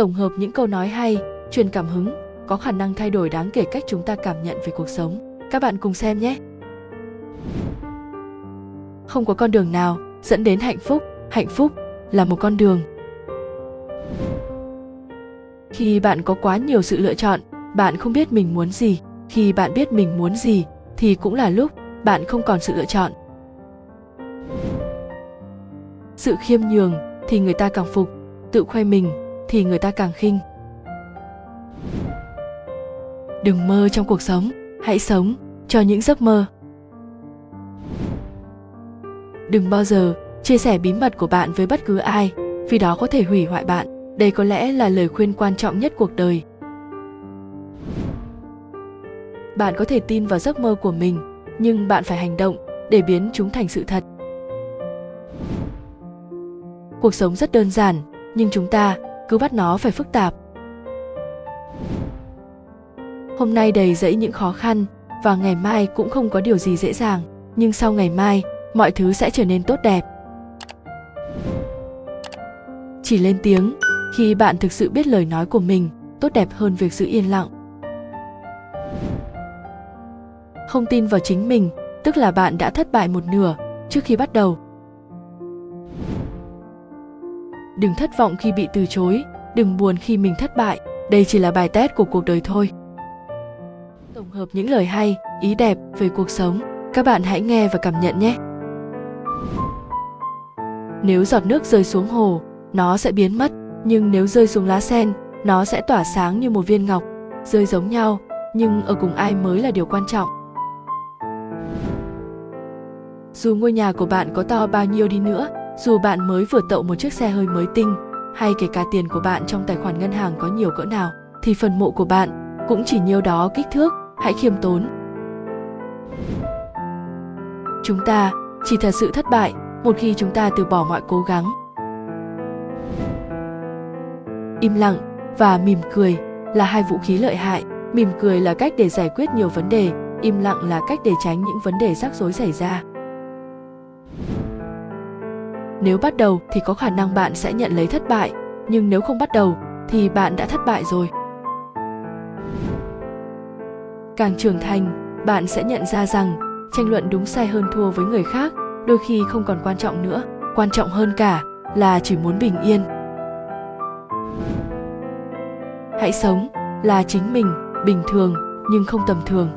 tổng hợp những câu nói hay, truyền cảm hứng, có khả năng thay đổi đáng kể cách chúng ta cảm nhận về cuộc sống. Các bạn cùng xem nhé. Không có con đường nào dẫn đến hạnh phúc. Hạnh phúc là một con đường. Khi bạn có quá nhiều sự lựa chọn, bạn không biết mình muốn gì. Khi bạn biết mình muốn gì, thì cũng là lúc bạn không còn sự lựa chọn. Sự khiêm nhường thì người ta càng phục. Tự khoe mình thì người ta càng khinh. Đừng mơ trong cuộc sống, hãy sống cho những giấc mơ. Đừng bao giờ chia sẻ bí mật của bạn với bất cứ ai, vì đó có thể hủy hoại bạn. Đây có lẽ là lời khuyên quan trọng nhất cuộc đời. Bạn có thể tin vào giấc mơ của mình, nhưng bạn phải hành động để biến chúng thành sự thật. Cuộc sống rất đơn giản, nhưng chúng ta cứ bắt nó phải phức tạp. Hôm nay đầy dẫy những khó khăn và ngày mai cũng không có điều gì dễ dàng, nhưng sau ngày mai, mọi thứ sẽ trở nên tốt đẹp. Chỉ lên tiếng, khi bạn thực sự biết lời nói của mình, tốt đẹp hơn việc giữ yên lặng. Không tin vào chính mình, tức là bạn đã thất bại một nửa trước khi bắt đầu. Đừng thất vọng khi bị từ chối, đừng buồn khi mình thất bại. Đây chỉ là bài test của cuộc đời thôi. Tổng hợp những lời hay, ý đẹp về cuộc sống. Các bạn hãy nghe và cảm nhận nhé. Nếu giọt nước rơi xuống hồ, nó sẽ biến mất. Nhưng nếu rơi xuống lá sen, nó sẽ tỏa sáng như một viên ngọc, rơi giống nhau. Nhưng ở cùng ai mới là điều quan trọng? Dù ngôi nhà của bạn có to bao nhiêu đi nữa dù bạn mới vừa tậu một chiếc xe hơi mới tinh, hay kể cả tiền của bạn trong tài khoản ngân hàng có nhiều cỡ nào, thì phần mộ của bạn cũng chỉ nhiêu đó kích thước, hãy khiêm tốn. Chúng ta, chỉ thật sự thất bại, một khi chúng ta từ bỏ mọi cố gắng. Im lặng và mỉm cười là hai vũ khí lợi hại. Mỉm cười là cách để giải quyết nhiều vấn đề, im lặng là cách để tránh những vấn đề rắc rối xảy ra nếu bắt đầu thì có khả năng bạn sẽ nhận lấy thất bại, nhưng nếu không bắt đầu thì bạn đã thất bại rồi. Càng trưởng thành, bạn sẽ nhận ra rằng tranh luận đúng sai hơn thua với người khác đôi khi không còn quan trọng nữa. Quan trọng hơn cả là chỉ muốn bình yên. Hãy sống là chính mình, bình thường nhưng không tầm thường.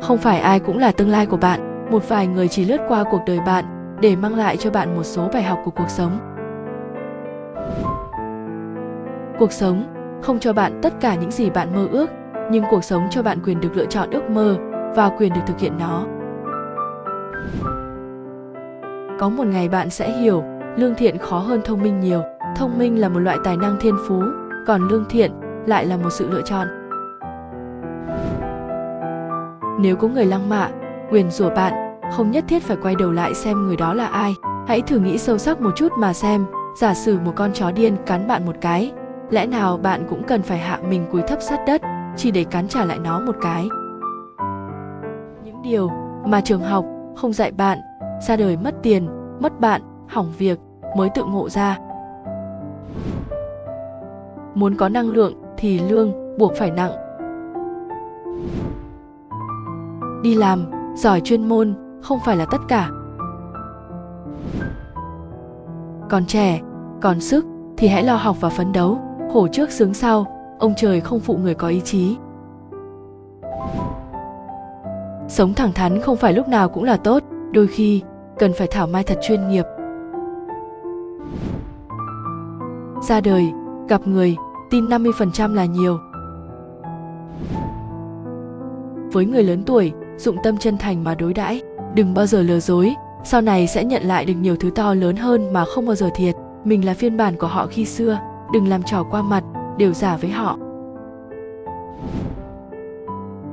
Không phải ai cũng là tương lai của bạn một vài người chỉ lướt qua cuộc đời bạn để mang lại cho bạn một số bài học của cuộc sống. Cuộc sống không cho bạn tất cả những gì bạn mơ ước, nhưng cuộc sống cho bạn quyền được lựa chọn ước mơ và quyền được thực hiện nó. Có một ngày bạn sẽ hiểu, lương thiện khó hơn thông minh nhiều. Thông minh là một loại tài năng thiên phú, còn lương thiện lại là một sự lựa chọn. Nếu có người lăng mạ quyền rủa bạn, không nhất thiết phải quay đầu lại xem người đó là ai. Hãy thử nghĩ sâu sắc một chút mà xem, giả sử một con chó điên cắn bạn một cái, lẽ nào bạn cũng cần phải hạ mình cúi thấp sát đất, chỉ để cắn trả lại nó một cái? Những điều mà trường học không dạy bạn, ra đời mất tiền, mất bạn, hỏng việc mới tự ngộ ra. Muốn có năng lượng thì lương buộc phải nặng. Đi làm giỏi chuyên môn không phải là tất cả. Còn trẻ, còn sức thì hãy lo học và phấn đấu. Khổ trước sướng sau, ông trời không phụ người có ý chí. Sống thẳng thắn không phải lúc nào cũng là tốt, đôi khi cần phải thảo mai thật chuyên nghiệp. Ra đời, gặp người, tin 50% là nhiều. Với người lớn tuổi dụng tâm chân thành mà đối đãi. Đừng bao giờ lừa dối. Sau này sẽ nhận lại được nhiều thứ to lớn hơn mà không bao giờ thiệt. Mình là phiên bản của họ khi xưa. Đừng làm trò qua mặt, đều giả với họ.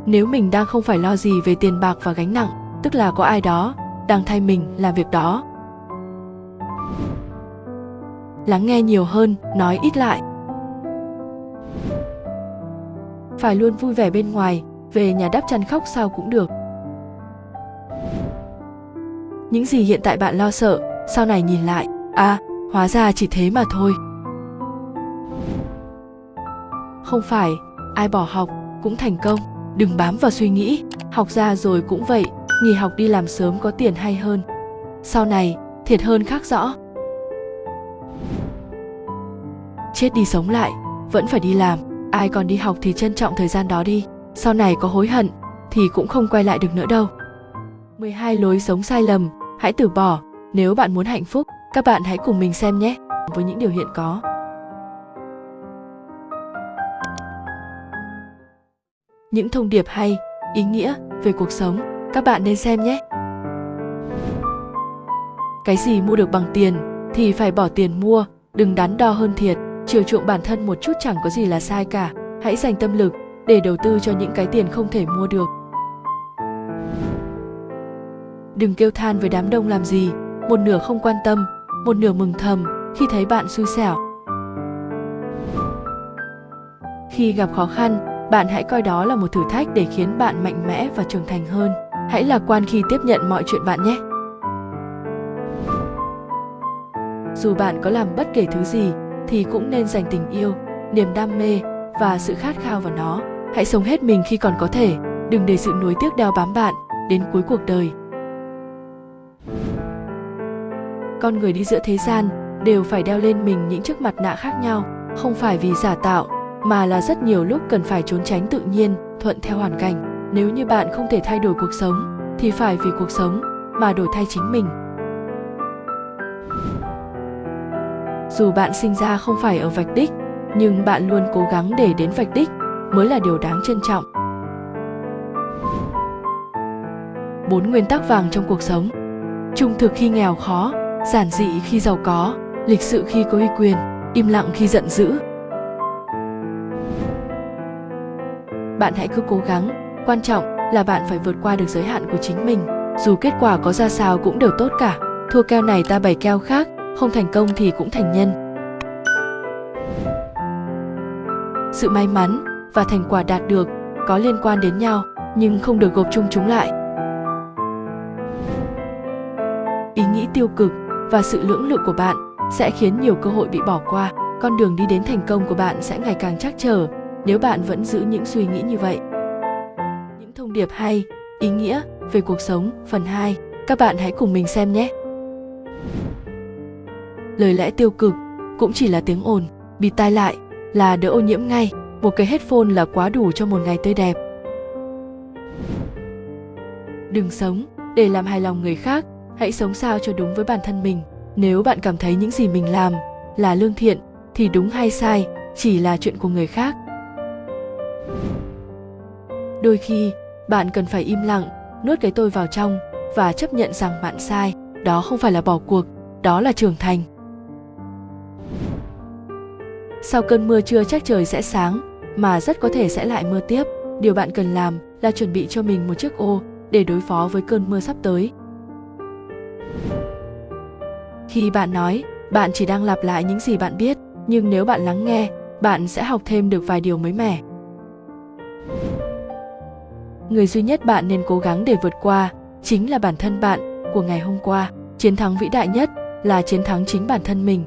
Nếu mình đang không phải lo gì về tiền bạc và gánh nặng, tức là có ai đó đang thay mình làm việc đó. Lắng nghe nhiều hơn, nói ít lại. Phải luôn vui vẻ bên ngoài, về nhà đắp chăn khóc sao cũng được những gì hiện tại bạn lo sợ, sau này nhìn lại à hóa ra chỉ thế mà thôi. Không phải, ai bỏ học cũng thành công. Đừng bám vào suy nghĩ, học ra rồi cũng vậy, nghỉ học đi làm sớm có tiền hay hơn. Sau này, thiệt hơn khác rõ. Chết đi sống lại, vẫn phải đi làm. Ai còn đi học thì trân trọng thời gian đó đi. Sau này có hối hận, thì cũng không quay lại được nữa đâu. 12 lối sống sai lầm hãy từ bỏ. Nếu bạn muốn hạnh phúc, các bạn hãy cùng mình xem nhé. Với những điều hiện có. Những thông điệp hay, ý nghĩa về cuộc sống, các bạn nên xem nhé. Cái gì mua được bằng tiền thì phải bỏ tiền mua, đừng đắn đo hơn thiệt. Chiều chuộng bản thân một chút chẳng có gì là sai cả. Hãy dành tâm lực để đầu tư cho những cái tiền không thể mua được đừng kêu than với đám đông làm gì. Một nửa không quan tâm, một nửa mừng thầm khi thấy bạn xui xẻo. Khi gặp khó khăn, bạn hãy coi đó là một thử thách để khiến bạn mạnh mẽ và trưởng thành hơn. Hãy lạc quan khi tiếp nhận mọi chuyện bạn nhé. Dù bạn có làm bất kể thứ gì, thì cũng nên dành tình yêu, niềm đam mê và sự khát khao vào nó. Hãy sống hết mình khi còn có thể, đừng để sự nuối tiếc đeo bám bạn đến cuối cuộc đời. Con người đi giữa thế gian đều phải đeo lên mình những chiếc mặt nạ khác nhau, không phải vì giả tạo, mà là rất nhiều lúc cần phải trốn tránh tự nhiên, thuận theo hoàn cảnh. Nếu như bạn không thể thay đổi cuộc sống, thì phải vì cuộc sống mà đổi thay chính mình. Dù bạn sinh ra không phải ở vạch đích, nhưng bạn luôn cố gắng để đến vạch đích mới là điều đáng trân trọng. Bốn nguyên tắc vàng trong cuộc sống. Trung thực khi nghèo khó giản dị khi giàu có, lịch sự khi có uy quyền, im lặng khi giận dữ. Bạn hãy cứ cố gắng, quan trọng là bạn phải vượt qua được giới hạn của chính mình. Dù kết quả có ra sao cũng đều tốt cả. Thua keo này ta bày keo khác, không thành công thì cũng thành nhân. Sự may mắn và thành quả đạt được có liên quan đến nhau, nhưng không được gộp chung chúng lại. Ý nghĩ tiêu cực và sự lưỡng lự của bạn sẽ khiến nhiều cơ hội bị bỏ qua. Con đường đi đến thành công của bạn sẽ ngày càng chắc trở nếu bạn vẫn giữ những suy nghĩ như vậy. Những thông điệp hay, ý nghĩa về cuộc sống, phần 2 các bạn hãy cùng mình xem nhé. Lời lẽ tiêu cực cũng chỉ là tiếng ồn bịt tai lại là đỡ ô nhiễm ngay. Một cái headphone là quá đủ cho một ngày tươi đẹp. Đừng sống để làm hài lòng người khác hãy sống sao cho đúng với bản thân mình. Nếu bạn cảm thấy những gì mình làm là lương thiện, thì đúng hay sai chỉ là chuyện của người khác. Đôi khi, bạn cần phải im lặng, nuốt cái tôi vào trong và chấp nhận rằng bạn sai. Đó không phải là bỏ cuộc, đó là trưởng thành. Sau cơn mưa trưa chắc trời sẽ sáng, mà rất có thể sẽ lại mưa tiếp. Điều bạn cần làm là chuẩn bị cho mình một chiếc ô để đối phó với cơn mưa sắp tới khi bạn nói, bạn chỉ đang lặp lại những gì bạn biết, nhưng nếu bạn lắng nghe, bạn sẽ học thêm được vài điều mới mẻ. Người duy nhất bạn nên cố gắng để vượt qua chính là bản thân bạn của ngày hôm qua. Chiến thắng vĩ đại nhất là chiến thắng chính bản thân mình.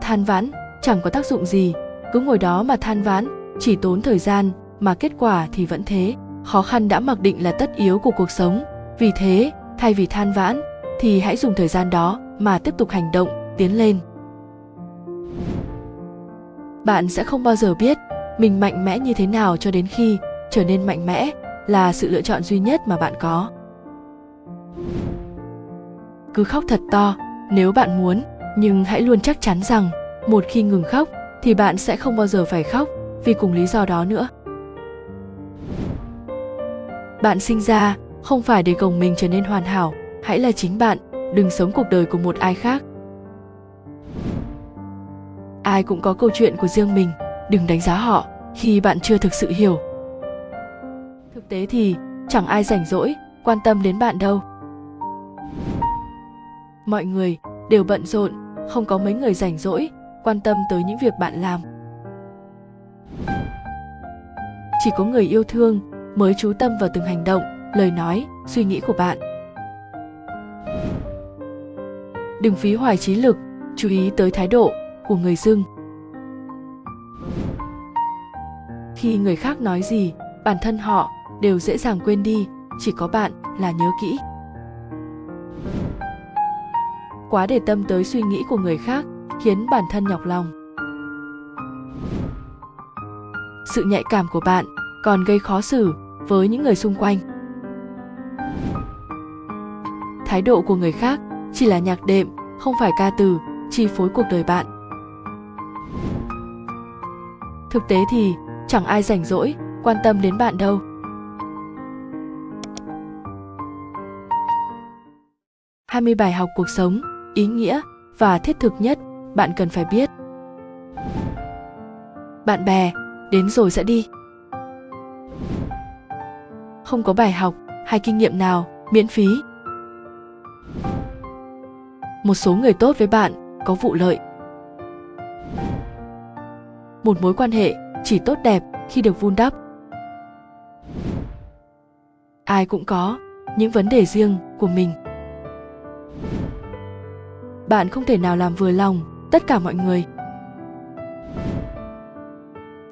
Than vãn, chẳng có tác dụng gì. Cứ ngồi đó mà than vãn, chỉ tốn thời gian mà kết quả thì vẫn thế. Khó khăn đã mặc định là tất yếu của cuộc sống vì thế, thay vì than vãn, thì hãy dùng thời gian đó mà tiếp tục hành động, tiến lên. Bạn sẽ không bao giờ biết mình mạnh mẽ như thế nào cho đến khi trở nên mạnh mẽ là sự lựa chọn duy nhất mà bạn có. Cứ khóc thật to nếu bạn muốn, nhưng hãy luôn chắc chắn rằng một khi ngừng khóc thì bạn sẽ không bao giờ phải khóc vì cùng lý do đó nữa. Bạn sinh ra không phải để gồng mình trở nên hoàn hảo, hãy là chính bạn, đừng sống cuộc đời của một ai khác. Ai cũng có câu chuyện của riêng mình, đừng đánh giá họ khi bạn chưa thực sự hiểu. Thực tế thì, chẳng ai rảnh rỗi, quan tâm đến bạn đâu. Mọi người đều bận rộn, không có mấy người rảnh rỗi, quan tâm tới những việc bạn làm. Chỉ có người yêu thương mới chú tâm vào từng hành động lời nói, suy nghĩ của bạn. Đừng phí hoài trí lực, chú ý tới thái độ của người dưng khi người khác nói gì, bản thân họ đều dễ dàng quên đi, chỉ có bạn là nhớ kỹ. Quá để tâm tới suy nghĩ của người khác khiến bản thân nhọc lòng. Sự nhạy cảm của bạn còn gây khó xử với những người xung quanh thái độ của người khác chỉ là nhạc đệm không phải ca từ chi phối cuộc đời bạn thực tế thì chẳng ai rảnh rỗi quan tâm đến bạn đâu 20 bài học cuộc sống, ý nghĩa và thiết thực nhất bạn cần phải biết. Bạn bè, đến rồi sẽ đi. Không có bài học hay kinh nghiệm nào miễn phí. Một số người tốt với bạn có vụ lợi. Một mối quan hệ chỉ tốt đẹp khi được vun đắp. Ai cũng có những vấn đề riêng của mình bạn không thể nào làm vừa lòng tất cả mọi người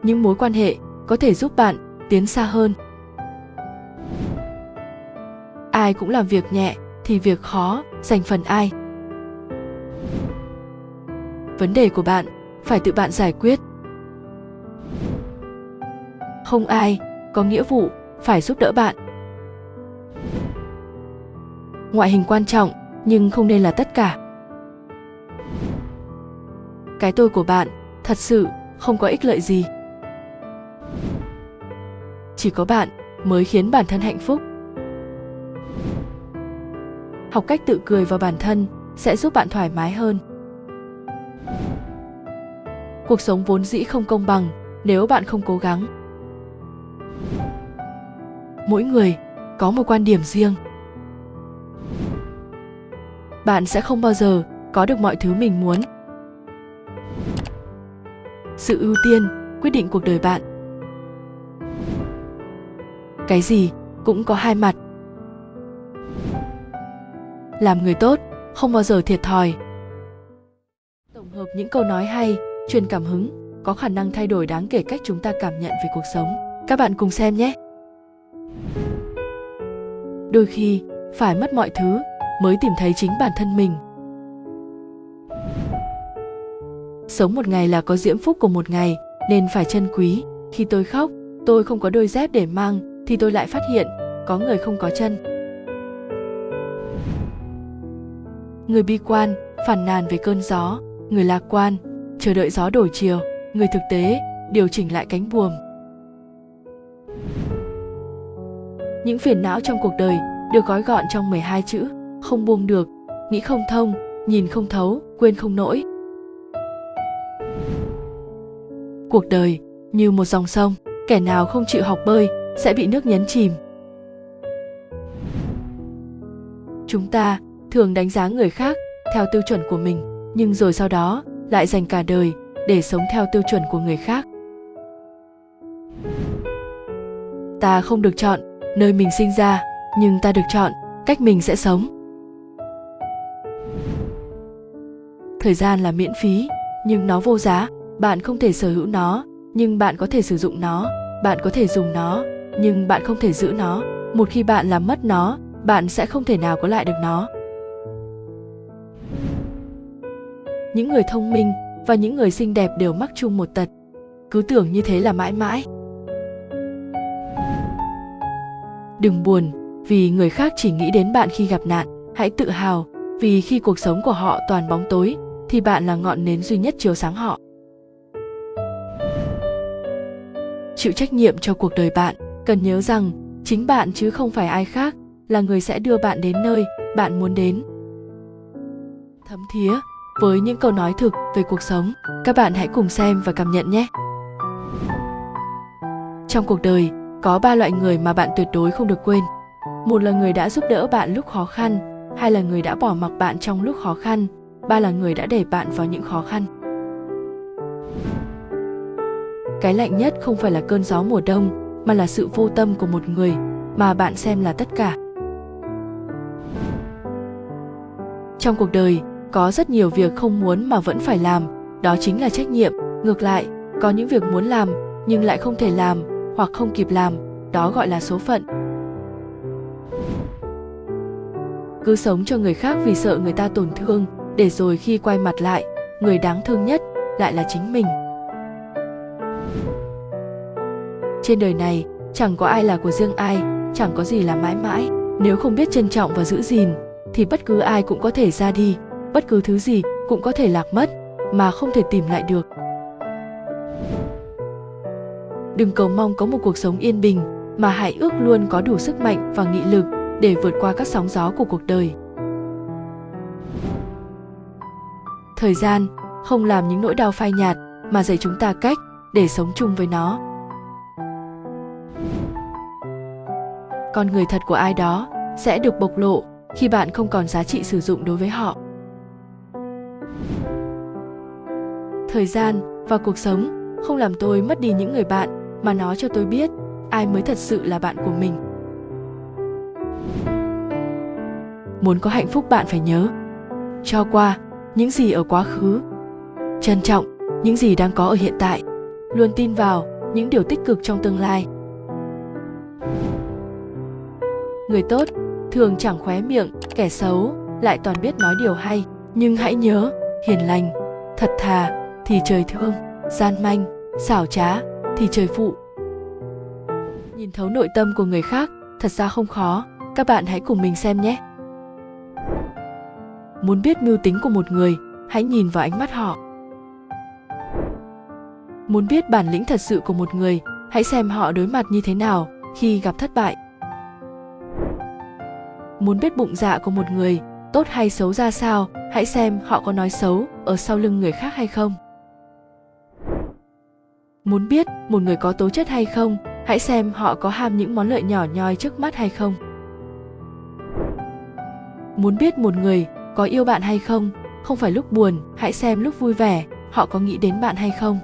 những mối quan hệ có thể giúp bạn tiến xa hơn ai cũng làm việc nhẹ thì việc khó, dành phần ai? Vấn đề của bạn, phải tự bạn giải quyết. Không ai, có nghĩa vụ, phải giúp đỡ bạn. Ngoại hình quan trọng, nhưng không nên là tất cả. Cái tôi của bạn, thật sự, không có ích lợi gì. Chỉ có bạn, mới khiến bản thân hạnh phúc học cách tự cười vào bản thân sẽ giúp bạn thoải mái hơn. Cuộc sống vốn dĩ không công bằng nếu bạn không cố gắng. Mỗi người có một quan điểm riêng. Bạn sẽ không bao giờ có được mọi thứ mình muốn. Sự ưu tiên, quyết định cuộc đời bạn. Cái gì cũng có hai mặt làm người tốt, không bao giờ thiệt thòi. Tổng hợp những câu nói hay, truyền cảm hứng, có khả năng thay đổi đáng kể cách chúng ta cảm nhận về cuộc sống. Các bạn cùng xem nhé. Đôi khi, phải mất mọi thứ mới tìm thấy chính bản thân mình. Sống một ngày là có diễm phúc của một ngày, nên phải trân quý. Khi tôi khóc, tôi không có đôi dép để mang, thì tôi lại phát hiện, có người không có chân. Người bi quan phản nàn về cơn gió. Người lạc quan, chờ đợi gió đổi chiều. Người thực tế, điều chỉnh lại cánh buồm. Những phiền não trong cuộc đời được gói gọn trong 12 chữ. Không buông được, nghĩ không thông, nhìn không thấu, quên không nổi cuộc đời như một dòng sông, kẻ nào không chịu học bơi sẽ bị nước nhấn chìm. Chúng ta thường đánh giá người khác theo tiêu chuẩn của mình, nhưng rồi sau đó lại dành cả đời để sống theo tiêu chuẩn của người khác. Ta không được chọn nơi mình sinh ra, nhưng ta được chọn cách mình sẽ sống. Thời gian là miễn phí, nhưng nó vô giá. Bạn không thể sở hữu nó, nhưng bạn có thể sử dụng nó. Bạn có thể dùng nó, nhưng bạn không thể giữ nó. Một khi bạn làm mất nó, bạn sẽ không thể nào có lại được nó. Những người thông minh và những người xinh đẹp đều mắc chung một tật. Cứ tưởng như thế là mãi mãi. Đừng buồn, vì người khác chỉ nghĩ đến bạn khi gặp nạn. Hãy tự hào, vì khi cuộc sống của họ toàn bóng tối, thì bạn là ngọn nến duy nhất chiếu sáng họ. Chịu trách nhiệm cho cuộc đời bạn. Cần nhớ rằng, chính bạn chứ không phải ai khác là người sẽ đưa bạn đến nơi bạn muốn đến. Thấm thía với những câu nói thực về cuộc sống. Các bạn hãy cùng xem và cảm nhận nhé. Trong cuộc đời, có ba loại người mà bạn tuyệt đối không được quên. Một là người đã giúp đỡ bạn lúc khó khăn, hai là người đã bỏ mặc bạn trong lúc khó khăn, ba là người đã đẩy bạn vào những khó khăn. Cái lạnh nhất không phải là cơn gió mùa đông, mà là sự vô tâm của một người mà bạn xem là tất cả. Trong cuộc đời có rất nhiều việc không muốn mà vẫn phải làm, đó chính là trách nhiệm. Ngược lại, có những việc muốn làm, nhưng lại không thể làm, hoặc không kịp làm, đó gọi là số phận. Cứ sống cho người khác vì sợ người ta tổn thương, để rồi khi quay mặt lại, người đáng thương nhất lại là chính mình. Trên đời này, chẳng có ai là của riêng ai, chẳng có gì là mãi mãi. Nếu không biết trân trọng và giữ gìn, thì bất cứ ai cũng có thể ra đi bất cứ thứ gì cũng có thể lạc mất, mà không thể tìm lại được. Đừng cầu mong có một cuộc sống yên bình, mà hãy ước luôn có đủ sức mạnh và nghị lực để vượt qua các sóng gió của cuộc đời. Thời gian không làm những nỗi đau phai nhạt, mà dạy chúng ta cách để sống chung với nó. Con người thật của ai đó sẽ được bộc lộ khi bạn không còn giá trị sử dụng đối với họ. Thời gian và cuộc sống. Không làm tôi mất đi những người bạn mà nó cho tôi biết ai mới thật sự là bạn của mình. Muốn có hạnh phúc bạn phải nhớ, cho qua những gì ở quá khứ. Trân trọng những gì đang có ở hiện tại, luôn tin vào những điều tích cực trong tương lai. Người tốt thường chẳng khóe miệng, kẻ xấu lại toàn biết nói điều hay. Nhưng hãy nhớ, hiền lành, thật thà thì trời thương gian manh, xảo trá thì trời phụ. Nhìn thấu nội tâm của người khác, thật ra không khó, các bạn hãy cùng mình xem nhé. Muốn biết mưu tính của một người, hãy nhìn vào ánh mắt họ. Muốn biết bản lĩnh thật sự của một người, hãy xem họ đối mặt như thế nào khi gặp thất bại. Muốn biết bụng dạ của một người, tốt hay xấu ra sao, hãy xem họ có nói xấu ở sau lưng người khác hay không muốn biết một người có tố chất hay không, hãy xem họ có ham những món lợi nhỏ nhoi trước mắt hay không. Muốn biết một người có yêu bạn hay không không phải lúc buồn, hãy xem lúc vui vẻ, họ có nghĩ đến bạn hay không.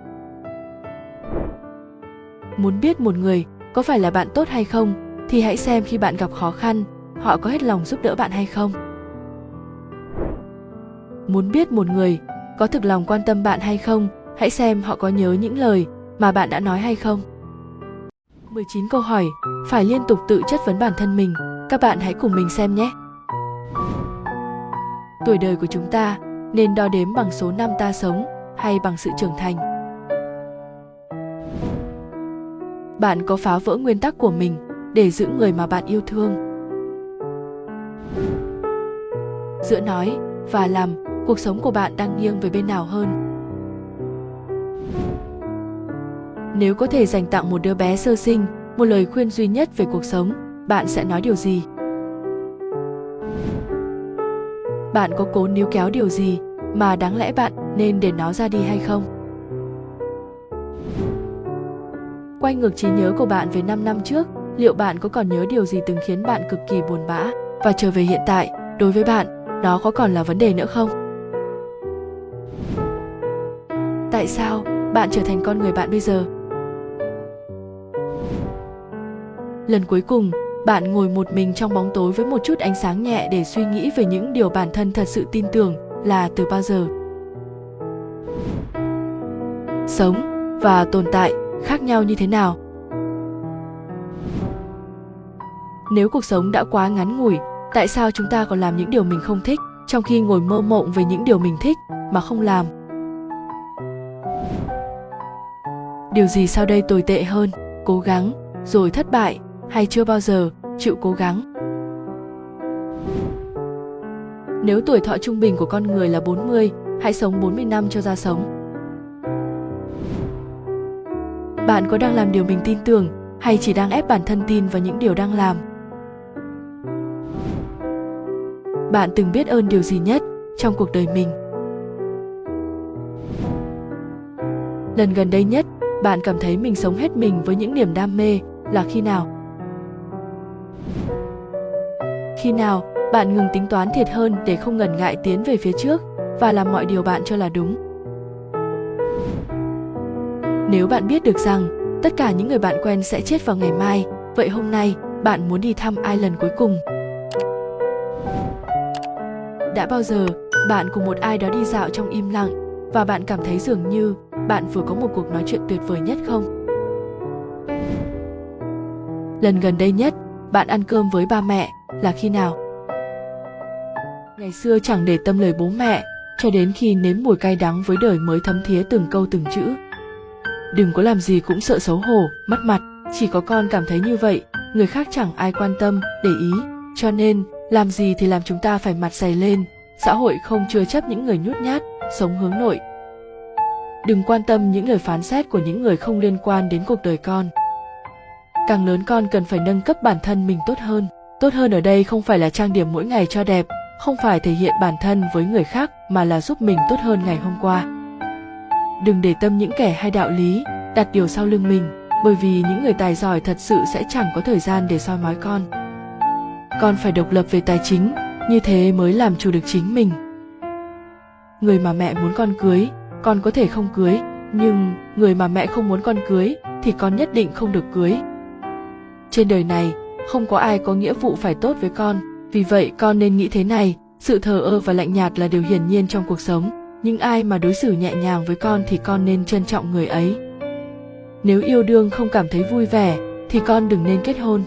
Muốn biết một người có phải là bạn tốt hay không, thì hãy xem khi bạn gặp khó khăn, họ có hết lòng giúp đỡ bạn hay không. Muốn biết một người có thực lòng quan tâm bạn hay không, hãy xem họ có nhớ những lời mà bạn đã nói hay không? 19 câu hỏi, phải liên tục tự chất vấn bản thân mình. Các bạn hãy cùng mình xem nhé. Tuổi đời của chúng ta nên đo đếm bằng số năm ta sống hay bằng sự trưởng thành? Bạn có phá vỡ nguyên tắc của mình để giữ người mà bạn yêu thương? Giữa nói và làm, cuộc sống của bạn đang nghiêng về bên nào hơn? Nếu có thể dành tặng một đứa bé sơ sinh, một lời khuyên duy nhất về cuộc sống, bạn sẽ nói điều gì? Bạn có cố níu kéo điều gì mà đáng lẽ bạn nên để nó ra đi hay không? Quay ngược trí nhớ của bạn về 5 năm trước, liệu bạn có còn nhớ điều gì từng khiến bạn cực kỳ buồn bã và trở về hiện tại? Đối với bạn đó có còn là vấn đề nữa không? Tại sao bạn trở thành con người bạn bây giờ? Lần cuối cùng, bạn ngồi một mình trong bóng tối với một chút ánh sáng nhẹ để suy nghĩ về những điều bản thân thật sự tin tưởng là từ bao giờ. Sống và tồn tại khác nhau như thế nào? Nếu cuộc sống đã quá ngắn ngủi, tại sao chúng ta còn làm những điều mình không thích trong khi ngồi mơ mộng về những điều mình thích mà không làm? Điều gì sau đây tồi tệ hơn? Cố gắng rồi thất bại hay chưa bao giờ chịu cố gắng nếu tuổi thọ trung bình của con người là 40, hãy sống 40 năm cho ra sống. Bạn có đang làm điều mình tin tưởng hay chỉ đang ép bản thân tin vào những điều đang làm? bạn từng biết ơn điều gì nhất trong cuộc đời mình lần gần đây nhất bạn cảm thấy mình sống hết mình với những niềm đam mê là khi nào khi nào bạn ngừng tính toán thiệt hơn để không ngần ngại tiến về phía trước và làm mọi điều bạn cho là đúng? Nếu bạn biết được rằng tất cả những người bạn quen sẽ chết vào ngày mai, vậy hôm nay bạn muốn đi thăm ai lần cuối cùng? Đã bao giờ bạn cùng một ai đó đi dạo trong im lặng và bạn cảm thấy dường như bạn vừa có một cuộc nói chuyện tuyệt vời nhất không? Lần gần đây nhất bạn ăn cơm với ba mẹ là khi nào? Ngày xưa chẳng để tâm lời bố mẹ, cho đến khi nếm mùi cay đắng với đời mới thấm thía từng câu từng chữ. Đừng có làm gì cũng sợ xấu hổ, mất mặt, chỉ có con cảm thấy như vậy, người khác chẳng ai quan tâm, để ý. Cho nên, làm gì thì làm chúng ta phải mặt dày lên, xã hội không chừa chấp những người nhút nhát, sống hướng nội. Đừng quan tâm những lời phán xét của những người không liên quan đến cuộc đời con càng lớn con cần phải nâng cấp bản thân mình tốt hơn. Tốt hơn ở đây không phải là trang điểm mỗi ngày cho đẹp, không phải thể hiện bản thân với người khác, mà là giúp mình tốt hơn ngày hôm qua. Đừng để tâm những kẻ hay đạo lý, đặt điều sau lưng mình, bởi vì những người tài giỏi thật sự sẽ chẳng có thời gian để soi mói con. Con phải độc lập về tài chính, như thế mới làm chủ được chính mình. Người mà mẹ muốn con cưới, con có thể không cưới, nhưng người mà mẹ không muốn con cưới thì con nhất định không được cưới trên đời này, không có ai có nghĩa vụ phải tốt với con. Vì vậy, con nên nghĩ thế này, sự thờ ơ và lạnh nhạt là điều hiển nhiên trong cuộc sống. Nhưng ai mà đối xử nhẹ nhàng với con thì con nên trân trọng người ấy. Nếu yêu đương không cảm thấy vui vẻ, thì con đừng nên kết hôn.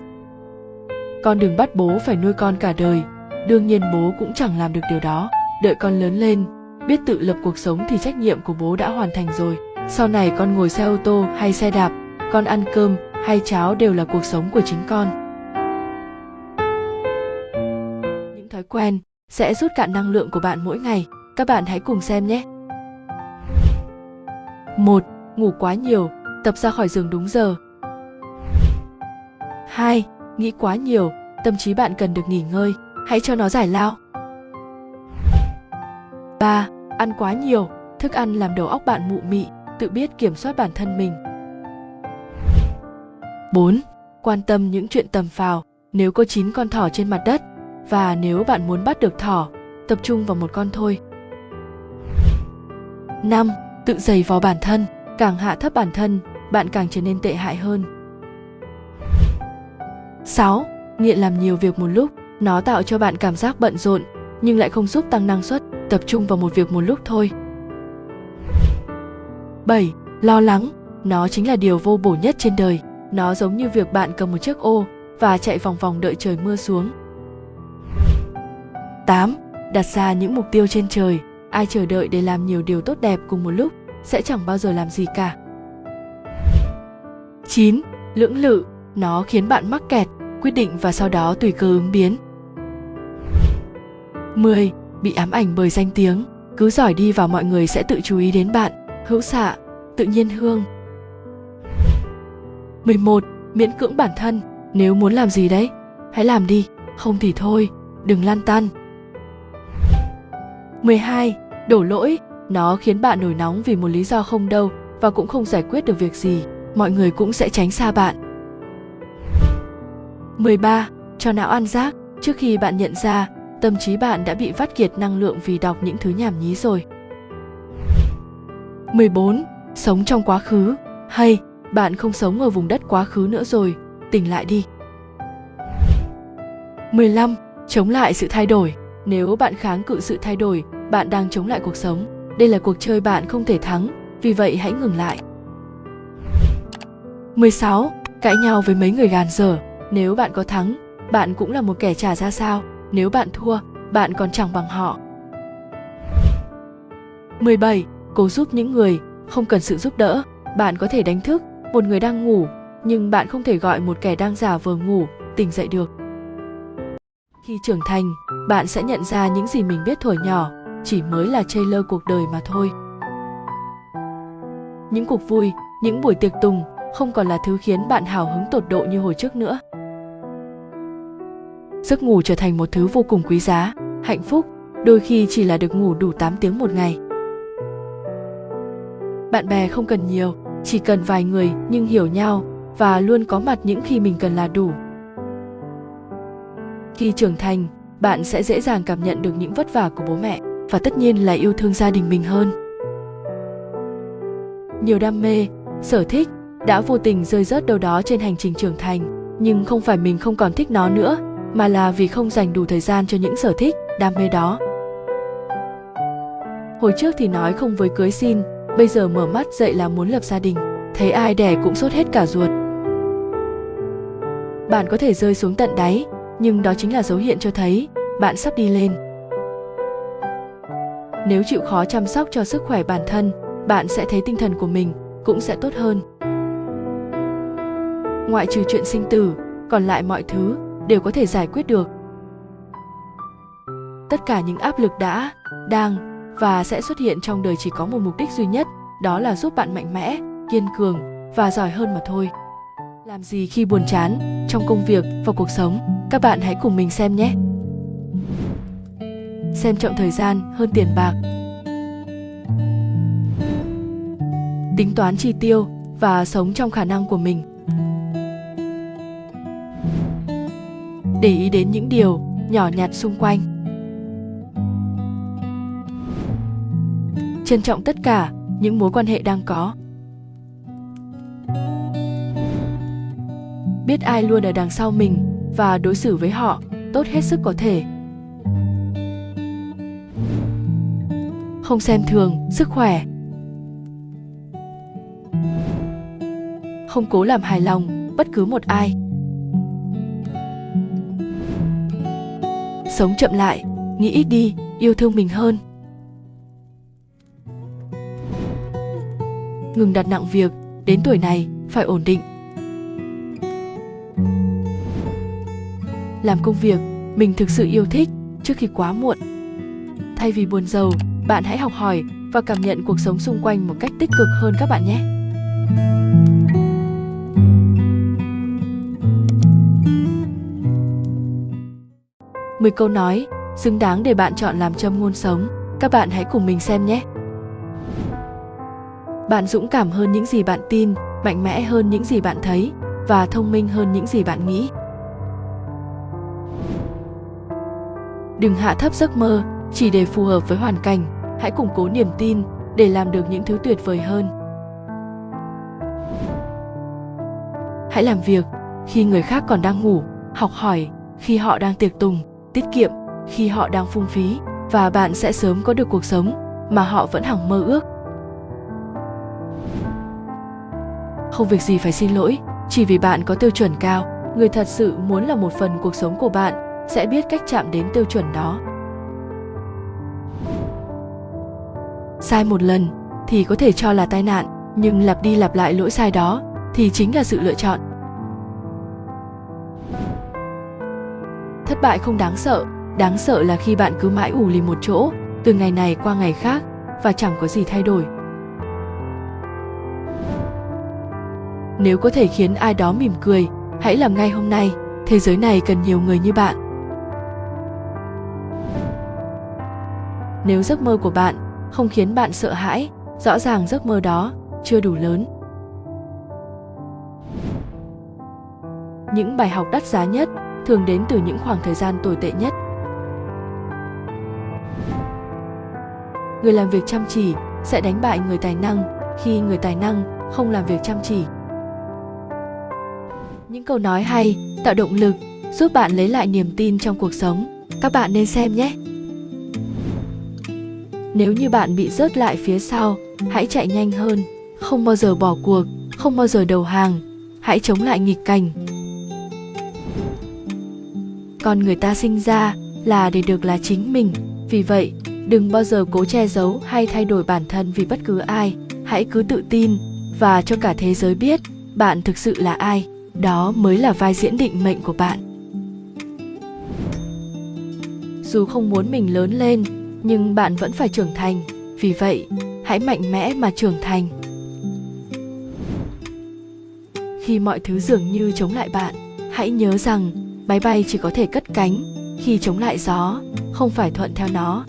Con đừng bắt bố phải nuôi con cả đời. Đương nhiên bố cũng chẳng làm được điều đó. Đợi con lớn lên, biết tự lập cuộc sống thì trách nhiệm của bố đã hoàn thành rồi. Sau này con ngồi xe ô tô hay xe đạp, con ăn cơm hay cháo đều là cuộc sống của chính con những thói quen sẽ rút cạn năng lượng của bạn mỗi ngày các bạn hãy cùng xem nhé một ngủ quá nhiều tập ra khỏi giường đúng giờ 2. Nghĩ quá nhiều, tâm trí bạn cần được nghỉ ngơi, hãy cho nó giải lao. 3. Ăn quá nhiều, thức ăn làm đầu óc bạn mụ mị, tự biết kiểm soát bản thân mình. 4. Quan tâm những chuyện tầm phào, nếu có 9 con thỏ trên mặt đất và nếu bạn muốn bắt được thỏ, tập trung vào một con thôi. 5. Tự giày vò bản thân, càng hạ thấp bản thân, bạn càng trở nên tệ hại hơn. 6. Nghiện làm nhiều việc một lúc, nó tạo cho bạn cảm giác bận rộn nhưng lại không giúp tăng năng suất, tập trung vào một việc một lúc thôi. 7. Lo lắng, nó chính là điều vô bổ nhất trên đời. Nó giống như việc bạn cầm một chiếc ô và chạy vòng vòng đợi trời mưa xuống. 8. Đặt ra những mục tiêu trên trời, ai chờ đợi để làm nhiều điều tốt đẹp cùng một lúc sẽ chẳng bao giờ làm gì cả. 9. Lưỡng lự, nó khiến bạn mắc kẹt, quyết định và sau đó tùy cơ ứng biến. 10. Bị ám ảnh bởi danh tiếng, cứ giỏi đi và mọi người sẽ tự chú ý đến bạn, hữu xạ, tự nhiên hương. 11. Miễn cưỡng bản thân, nếu muốn làm gì đấy, hãy làm đi, không thì thôi, đừng lan tăn. 12. Đổ lỗi, nó khiến bạn nổi nóng vì một lý do không đâu và cũng không giải quyết được việc gì, mọi người cũng sẽ tránh xa bạn. 13. Cho não ăn rác, trước khi bạn nhận ra, tâm trí bạn đã bị vắt kiệt năng lượng vì đọc những thứ nhảm nhí rồi. 14. Sống trong quá khứ, hay bạn không sống ở vùng đất quá khứ nữa rồi, tỉnh lại đi. 15. Chống lại sự thay đổi. Nếu bạn kháng cự sự thay đổi, bạn đang chống lại cuộc sống. Đây là cuộc chơi bạn không thể thắng, vì vậy hãy ngừng lại. 16. Cãi nhau với mấy người gàn dở. Nếu bạn có thắng, bạn cũng là một kẻ trả ra sao. Nếu bạn thua, bạn còn chẳng bằng họ. 17. Cố giúp những người, không cần sự giúp đỡ. Bạn có thể đánh thức một người đang ngủ, nhưng bạn không thể gọi một kẻ đang giả vờ ngủ tỉnh dậy được. Khi trưởng thành, bạn sẽ nhận ra những gì mình biết thổi nhỏ chỉ mới là trailer cuộc đời mà thôi. Những cuộc vui, những buổi tiệc tùng không còn là thứ khiến bạn hào hứng tột độ như hồi trước nữa. Giấc ngủ trở thành một thứ vô cùng quý giá, hạnh phúc, đôi khi chỉ là được ngủ đủ 8 tiếng một ngày. Bạn bè không cần nhiều, chỉ cần vài người nhưng hiểu nhau và luôn có mặt những khi mình cần là đủ. Khi trưởng thành, bạn sẽ dễ dàng cảm nhận được những vất vả của bố mẹ và tất nhiên là yêu thương gia đình mình hơn. Nhiều đam mê, sở thích đã vô tình rơi rớt đâu đó trên hành trình trưởng thành, nhưng không phải mình không còn thích nó nữa, mà là vì không dành đủ thời gian cho những sở thích, đam mê đó. Hồi trước thì nói không với cưới xin, bây giờ mở mắt dậy là muốn lập gia đình. Thấy ai đẻ cũng sốt hết cả ruột. Bạn có thể rơi xuống tận đáy, nhưng đó chính là dấu hiệu cho thấy bạn sắp đi lên. Nếu chịu khó chăm sóc cho sức khỏe bản thân, bạn sẽ thấy tinh thần của mình cũng sẽ tốt hơn. Ngoại trừ chuyện sinh tử, còn lại mọi thứ đều có thể giải quyết được. Tất cả những áp lực đã, đang và sẽ xuất hiện trong đời chỉ có một mục đích duy nhất, đó là giúp bạn mạnh mẽ, kiên cường và giỏi hơn mà thôi. Làm gì khi buồn chán trong công việc và cuộc sống? Các bạn hãy cùng mình xem nhé. Xem trọng thời gian hơn tiền bạc. Tính toán chi tiêu và sống trong khả năng của mình. Để ý đến những điều nhỏ nhặt xung quanh. Trân trọng tất cả những mối quan hệ đang có. biết ai luôn ở đằng sau mình và đối xử với họ tốt hết sức có thể. Không xem thường sức khỏe. Không cố làm hài lòng bất cứ một ai. Sống chậm lại, nghĩ ít đi, yêu thương mình hơn. Ngừng đặt nặng việc, đến tuổi này phải ổn định. Làm công việc, mình thực sự yêu thích trước khi quá muộn. Thay vì buồn giàu, bạn hãy học hỏi và cảm nhận cuộc sống xung quanh một cách tích cực hơn các bạn nhé. Mười câu nói xứng đáng để bạn chọn làm châm ngôn sống. Các bạn hãy cùng mình xem nhé bạn dũng cảm hơn những gì bạn tin, mạnh mẽ hơn những gì bạn thấy, và thông minh hơn những gì bạn nghĩ. Đừng hạ thấp giấc mơ, chỉ để phù hợp với hoàn cảnh. Hãy củng cố niềm tin để làm được những thứ tuyệt vời hơn. Hãy làm việc khi người khác còn đang ngủ, học hỏi khi họ đang tiệc tùng, tiết kiệm khi họ đang phung phí, và bạn sẽ sớm có được cuộc sống mà họ vẫn hằng mơ ước. Không việc gì phải xin lỗi, chỉ vì bạn có tiêu chuẩn cao. Người thật sự muốn là một phần cuộc sống của bạn, sẽ biết cách chạm đến tiêu chuẩn đó. Sai một lần, thì có thể cho là tai nạn, nhưng lặp đi lặp lại lỗi sai đó, thì chính là sự lựa chọn. Thất bại không đáng sợ đáng sợ là khi bạn cứ mãi ủ lì một chỗ, từ ngày này qua ngày khác, và chẳng có gì thay đổi. Nếu có thể khiến ai đó mỉm cười, hãy làm ngay hôm nay. Thế giới này cần nhiều người như bạn. Nếu giấc mơ của bạn không khiến bạn sợ hãi, rõ ràng giấc mơ đó chưa đủ lớn. Những bài học đắt giá nhất thường đến từ những khoảng thời gian tồi tệ nhất. Người làm việc chăm chỉ sẽ đánh bại người tài năng khi người tài năng không làm việc chăm chỉ những câu nói hay, tạo động lực, giúp bạn lấy lại niềm tin trong cuộc sống. Các bạn nên xem nhé. Nếu như bạn bị rớt lại phía sau, hãy chạy nhanh hơn. Không bao giờ bỏ cuộc, không bao giờ đầu hàng. Hãy chống lại nghịch cảnh. Con người ta sinh ra là để được là chính mình. Vì vậy, đừng bao giờ cố che giấu hay thay đổi bản thân vì bất cứ ai. Hãy cứ tự tin và cho cả thế giới biết bạn thực sự là ai đó mới là vai diễn định mệnh của bạn. Dù không muốn mình lớn lên, nhưng bạn vẫn phải trưởng thành. Vì vậy, hãy mạnh mẽ mà trưởng thành. Khi mọi thứ dường như chống lại bạn, hãy nhớ rằng máy bay chỉ có thể cất cánh khi chống lại gió, không phải thuận theo nó.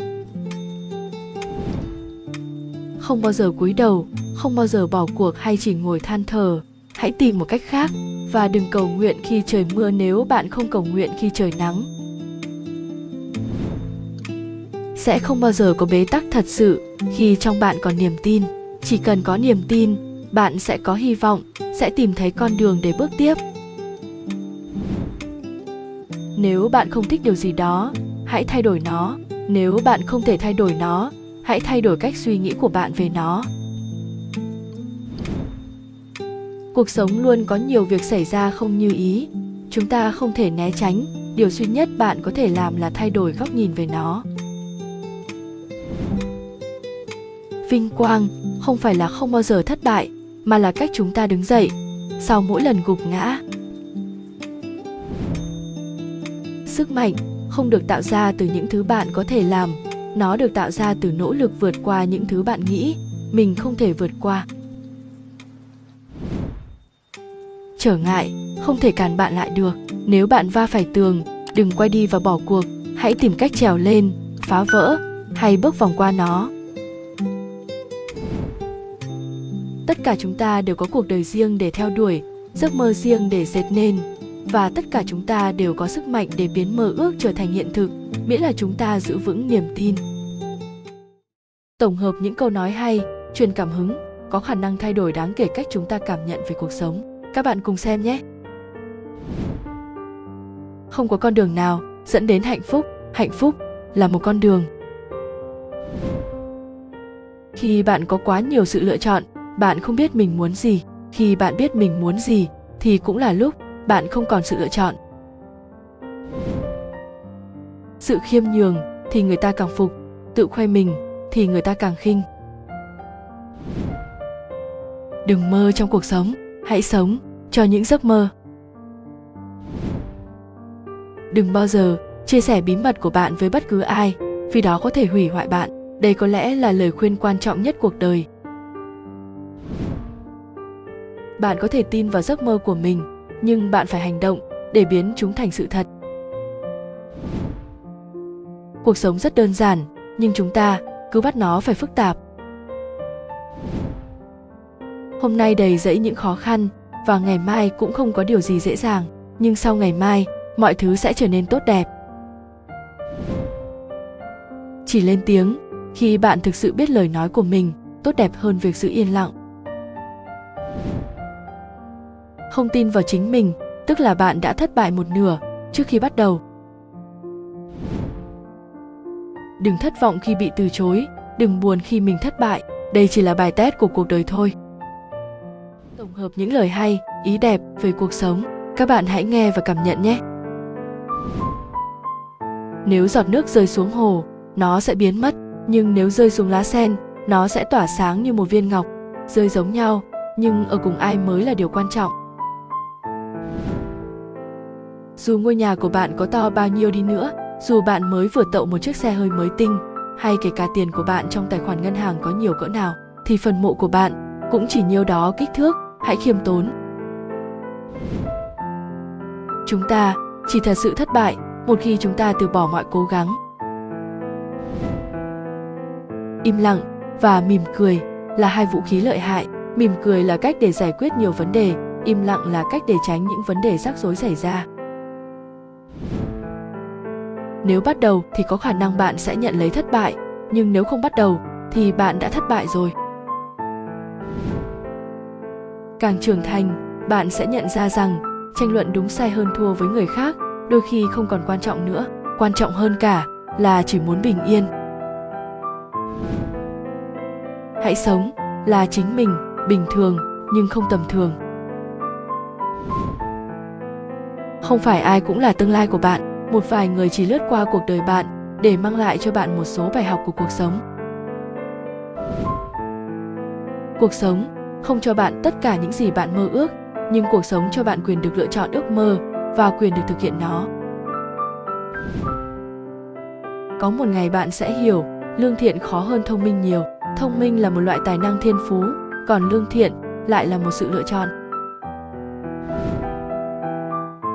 Không bao giờ cúi đầu, không bao giờ bỏ cuộc hay chỉ ngồi than thở. Hãy tìm một cách khác và đừng cầu nguyện khi trời mưa nếu bạn không cầu nguyện khi trời nắng. Sẽ không bao giờ có bế tắc thật sự khi trong bạn còn niềm tin. Chỉ cần có niềm tin, bạn sẽ có hy vọng, sẽ tìm thấy con đường để bước tiếp. Nếu bạn không thích điều gì đó, hãy thay đổi nó. Nếu bạn không thể thay đổi nó, hãy thay đổi cách suy nghĩ của bạn về nó. Cuộc sống luôn có nhiều việc xảy ra không như ý. Chúng ta không thể né tránh. Điều duy nhất bạn có thể làm là thay đổi góc nhìn về nó. Vinh quang, không phải là không bao giờ thất bại, mà là cách chúng ta đứng dậy, sau mỗi lần gục ngã. Sức mạnh không được tạo ra từ những thứ bạn có thể làm. Nó được tạo ra từ nỗ lực vượt qua những thứ bạn nghĩ mình không thể vượt qua. Trở ngại, không thể cản bạn lại được. Nếu bạn va phải tường, đừng quay đi và bỏ cuộc. Hãy tìm cách trèo lên, phá vỡ, hay bước vòng qua nó. Tất cả chúng ta đều có cuộc đời riêng để theo đuổi, giấc mơ riêng để dệt nên. Và tất cả chúng ta đều có sức mạnh để biến mơ ước trở thành hiện thực, miễn là chúng ta giữ vững niềm tin. Tổng hợp những câu nói hay, truyền cảm hứng, có khả năng thay đổi đáng kể cách chúng ta cảm nhận về cuộc sống các bạn cùng xem nhé. Không có con đường nào dẫn đến hạnh phúc. Hạnh phúc là một con đường. Khi bạn có quá nhiều sự lựa chọn, bạn không biết mình muốn gì. Khi bạn biết mình muốn gì, thì cũng là lúc bạn không còn sự lựa chọn. Sự khiêm nhường thì người ta càng phục, tự khoe mình thì người ta càng khinh. Đừng mơ trong cuộc sống, hãy sống cho những giấc mơ. Đừng bao giờ chia sẻ bí mật của bạn với bất cứ ai, vì đó có thể hủy hoại bạn. Đây có lẽ là lời khuyên quan trọng nhất cuộc đời. Bạn có thể tin vào giấc mơ của mình, nhưng bạn phải hành động để biến chúng thành sự thật. Cuộc sống rất đơn giản, nhưng chúng ta cứ bắt nó phải phức tạp. Hôm nay đầy dẫy những khó khăn và ngày mai cũng không có điều gì dễ dàng, nhưng sau ngày mai, mọi thứ sẽ trở nên tốt đẹp. Chỉ lên tiếng, khi bạn thực sự biết lời nói của mình, tốt đẹp hơn việc giữ yên lặng. Không tin vào chính mình, tức là bạn đã thất bại một nửa trước khi bắt đầu. Đừng thất vọng khi bị từ chối, đừng buồn khi mình thất bại, đây chỉ là bài test của cuộc đời thôi tổng hợp những lời hay, ý đẹp về cuộc sống. Các bạn hãy nghe và cảm nhận nhé. Nếu giọt nước rơi xuống hồ, nó sẽ biến mất. Nhưng nếu rơi xuống lá sen, nó sẽ tỏa sáng như một viên ngọc, rơi giống nhau. Nhưng ở cùng ai mới là điều quan trọng? Dù ngôi nhà của bạn có to bao nhiêu đi nữa, dù bạn mới vừa tậu một chiếc xe hơi mới tinh, hay kể cả tiền của bạn trong tài khoản ngân hàng có nhiều cỡ nào, thì phần mộ của bạn cũng chỉ nhiêu đó kích thước hãy khiêm tốn. Chúng ta, chỉ thật sự thất bại, một khi chúng ta từ bỏ mọi cố gắng. Im lặng và mỉm cười là hai vũ khí lợi hại. Mỉm cười là cách để giải quyết nhiều vấn đề, im lặng là cách để tránh những vấn đề rắc rối xảy ra. Nếu bắt đầu thì có khả năng bạn sẽ nhận lấy thất bại, nhưng nếu không bắt đầu thì bạn đã thất bại rồi càng trưởng thành, bạn sẽ nhận ra rằng tranh luận đúng sai hơn thua với người khác đôi khi không còn quan trọng nữa. Quan trọng hơn cả là chỉ muốn bình yên. Hãy sống là chính mình, bình thường nhưng không tầm thường. Không phải ai cũng là tương lai của bạn, một vài người chỉ lướt qua cuộc đời bạn để mang lại cho bạn một số bài học của cuộc sống. Cuộc sống không cho bạn tất cả những gì bạn mơ ước, nhưng cuộc sống cho bạn quyền được lựa chọn ước mơ và quyền được thực hiện nó. Có một ngày bạn sẽ hiểu, lương thiện khó hơn thông minh nhiều. Thông minh là một loại tài năng thiên phú, còn lương thiện lại là một sự lựa chọn.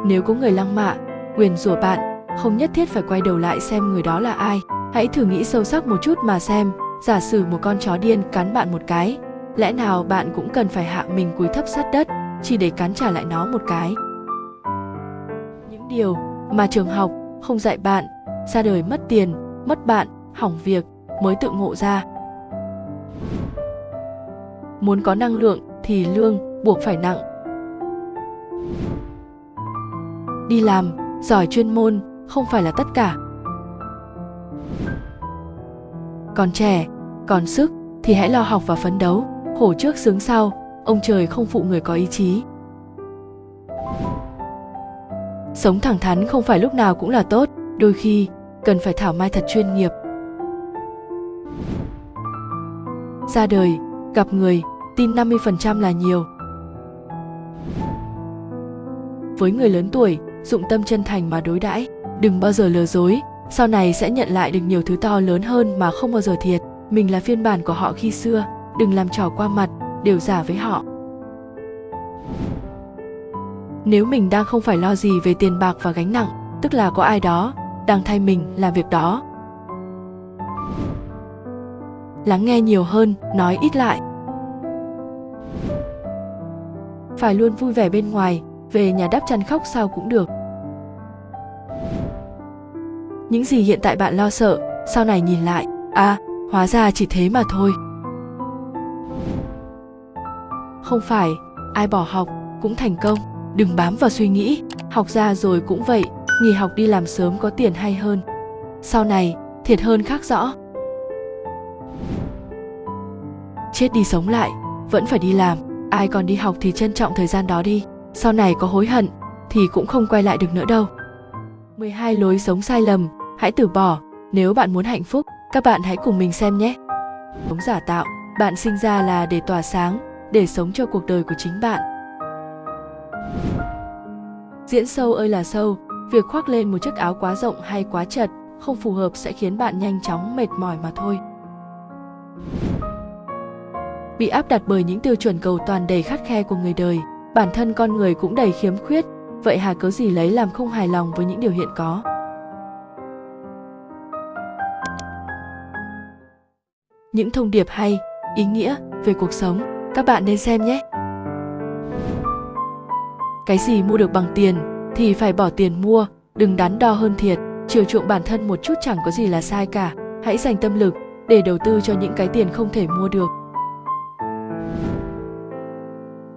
Nếu có người lăng mạ quyền rủa bạn, không nhất thiết phải quay đầu lại xem người đó là ai. Hãy thử nghĩ sâu sắc một chút mà xem. Giả sử một con chó điên cắn bạn một cái lẽ nào bạn cũng cần phải hạ mình cúi thấp sát đất, chỉ để cắn trả lại nó một cái? Những điều mà trường học không dạy bạn, ra đời mất tiền, mất bạn, hỏng việc mới tự ngộ ra. Muốn có năng lượng thì lương buộc phải nặng. Đi làm, giỏi chuyên môn không phải là tất cả. Còn trẻ, còn sức thì hãy lo học và phấn đấu khổ trước sướng sau, ông trời không phụ người có ý chí. Sống thẳng thắn không phải lúc nào cũng là tốt, đôi khi cần phải thảo mai thật chuyên nghiệp. Ra đời, gặp người, tin 50% là nhiều. Với người lớn tuổi, dụng tâm chân thành mà đối đãi, đừng bao giờ lừa dối, sau này sẽ nhận lại được nhiều thứ to lớn hơn mà không bao giờ thiệt. Mình là phiên bản của họ khi xưa đừng làm trò qua mặt, đều giả với họ. Nếu mình đang không phải lo gì về tiền bạc và gánh nặng, tức là có ai đó đang thay mình làm việc đó. Lắng nghe nhiều hơn, nói ít lại. Phải luôn vui vẻ bên ngoài, về nhà đắp chăn khóc sao cũng được. Những gì hiện tại bạn lo sợ, sau này nhìn lại à hóa ra chỉ thế mà thôi không phải, ai bỏ học cũng thành công. Đừng bám vào suy nghĩ. Học ra rồi cũng vậy, nghỉ học đi làm sớm có tiền hay hơn. Sau này, thiệt hơn khác rõ. Chết đi sống lại, vẫn phải đi làm. Ai còn đi học thì trân trọng thời gian đó đi. Sau này có hối hận, thì cũng không quay lại được nữa đâu. 12 lối sống sai lầm, hãy từ bỏ. Nếu bạn muốn hạnh phúc, các bạn hãy cùng mình xem nhé. Sống giả tạo, bạn sinh ra là để tỏa sáng để sống cho cuộc đời của chính bạn. Diễn sâu ơi là sâu, việc khoác lên một chiếc áo quá rộng hay quá chật không phù hợp sẽ khiến bạn nhanh chóng mệt mỏi mà thôi. Bị áp đặt bởi những tiêu chuẩn cầu toàn đầy khắt khe của người đời, bản thân con người cũng đầy khiếm khuyết, vậy hà cớ gì lấy làm không hài lòng với những điều hiện có? Những thông điệp hay, ý nghĩa về cuộc sống các bạn nên xem nhé. Cái gì mua được bằng tiền thì phải bỏ tiền mua, đừng đắn đo hơn thiệt. Chiều chuộng bản thân một chút chẳng có gì là sai cả. Hãy dành tâm lực để đầu tư cho những cái tiền không thể mua được.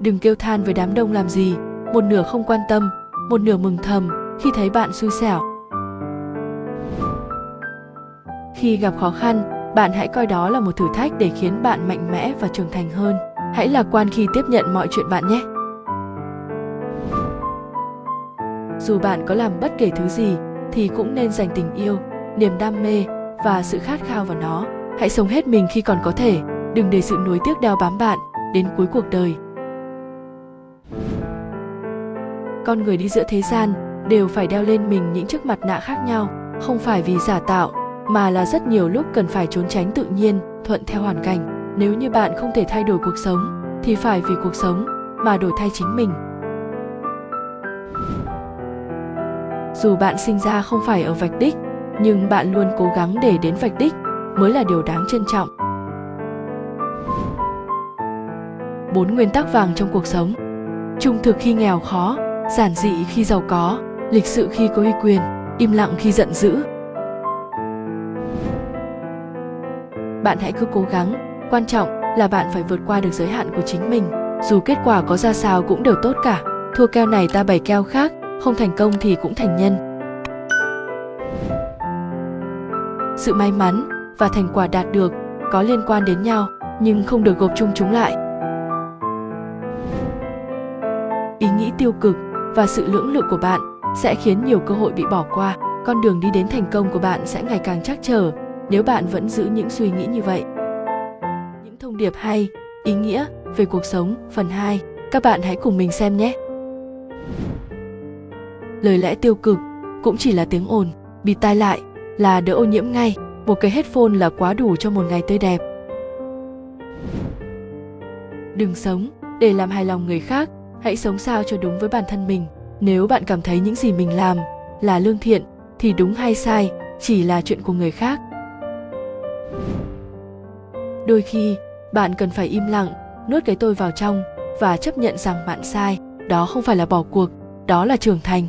Đừng kêu than với đám đông làm gì. Một nửa không quan tâm, một nửa mừng thầm khi thấy bạn xui xẻo. Khi gặp khó khăn, bạn hãy coi đó là một thử thách để khiến bạn mạnh mẽ và trưởng thành hơn hãy lạc quan khi tiếp nhận mọi chuyện bạn nhé. Dù bạn có làm bất kể thứ gì, thì cũng nên dành tình yêu, niềm đam mê và sự khát khao vào nó. Hãy sống hết mình khi còn có thể, đừng để sự nuối tiếc đeo bám bạn đến cuối cuộc đời. Con người đi giữa thế gian đều phải đeo lên mình những chiếc mặt nạ khác nhau, không phải vì giả tạo, mà là rất nhiều lúc cần phải trốn tránh tự nhiên, thuận theo hoàn cảnh nếu như bạn không thể thay đổi cuộc sống, thì phải vì cuộc sống mà đổi thay chính mình. Dù bạn sinh ra không phải ở vạch đích, nhưng bạn luôn cố gắng để đến vạch đích mới là điều đáng trân trọng. Bốn nguyên tắc vàng trong cuộc sống. Trung thực khi nghèo khó, giản dị khi giàu có, lịch sự khi có uy quyền, im lặng khi giận dữ. Bạn hãy cứ cố gắng quan trọng là bạn phải vượt qua được giới hạn của chính mình. Dù kết quả có ra sao cũng đều tốt cả. Thua keo này ta bày keo khác, không thành công thì cũng thành nhân. Sự may mắn và thành quả đạt được có liên quan đến nhau, nhưng không được gộp chung chúng lại. Ý nghĩ tiêu cực và sự lưỡng lự của bạn sẽ khiến nhiều cơ hội bị bỏ qua. Con đường đi đến thành công của bạn sẽ ngày càng chắc trở nếu bạn vẫn giữ những suy nghĩ như vậy. Những thông điệp hay, ý nghĩa về cuộc sống phần 2, các bạn hãy cùng mình xem nhé. Lời lẽ tiêu cực cũng chỉ là tiếng ồn, bịt tai lại là đỡ ô nhiễm ngay, một cái headphone là quá đủ cho một ngày tươi đẹp. Đừng sống để làm hài lòng người khác, hãy sống sao cho đúng với bản thân mình. Nếu bạn cảm thấy những gì mình làm là lương thiện thì đúng hay sai chỉ là chuyện của người khác đôi khi bạn cần phải im lặng, nuốt cái tôi vào trong và chấp nhận rằng bạn sai, đó không phải là bỏ cuộc, đó là trưởng thành.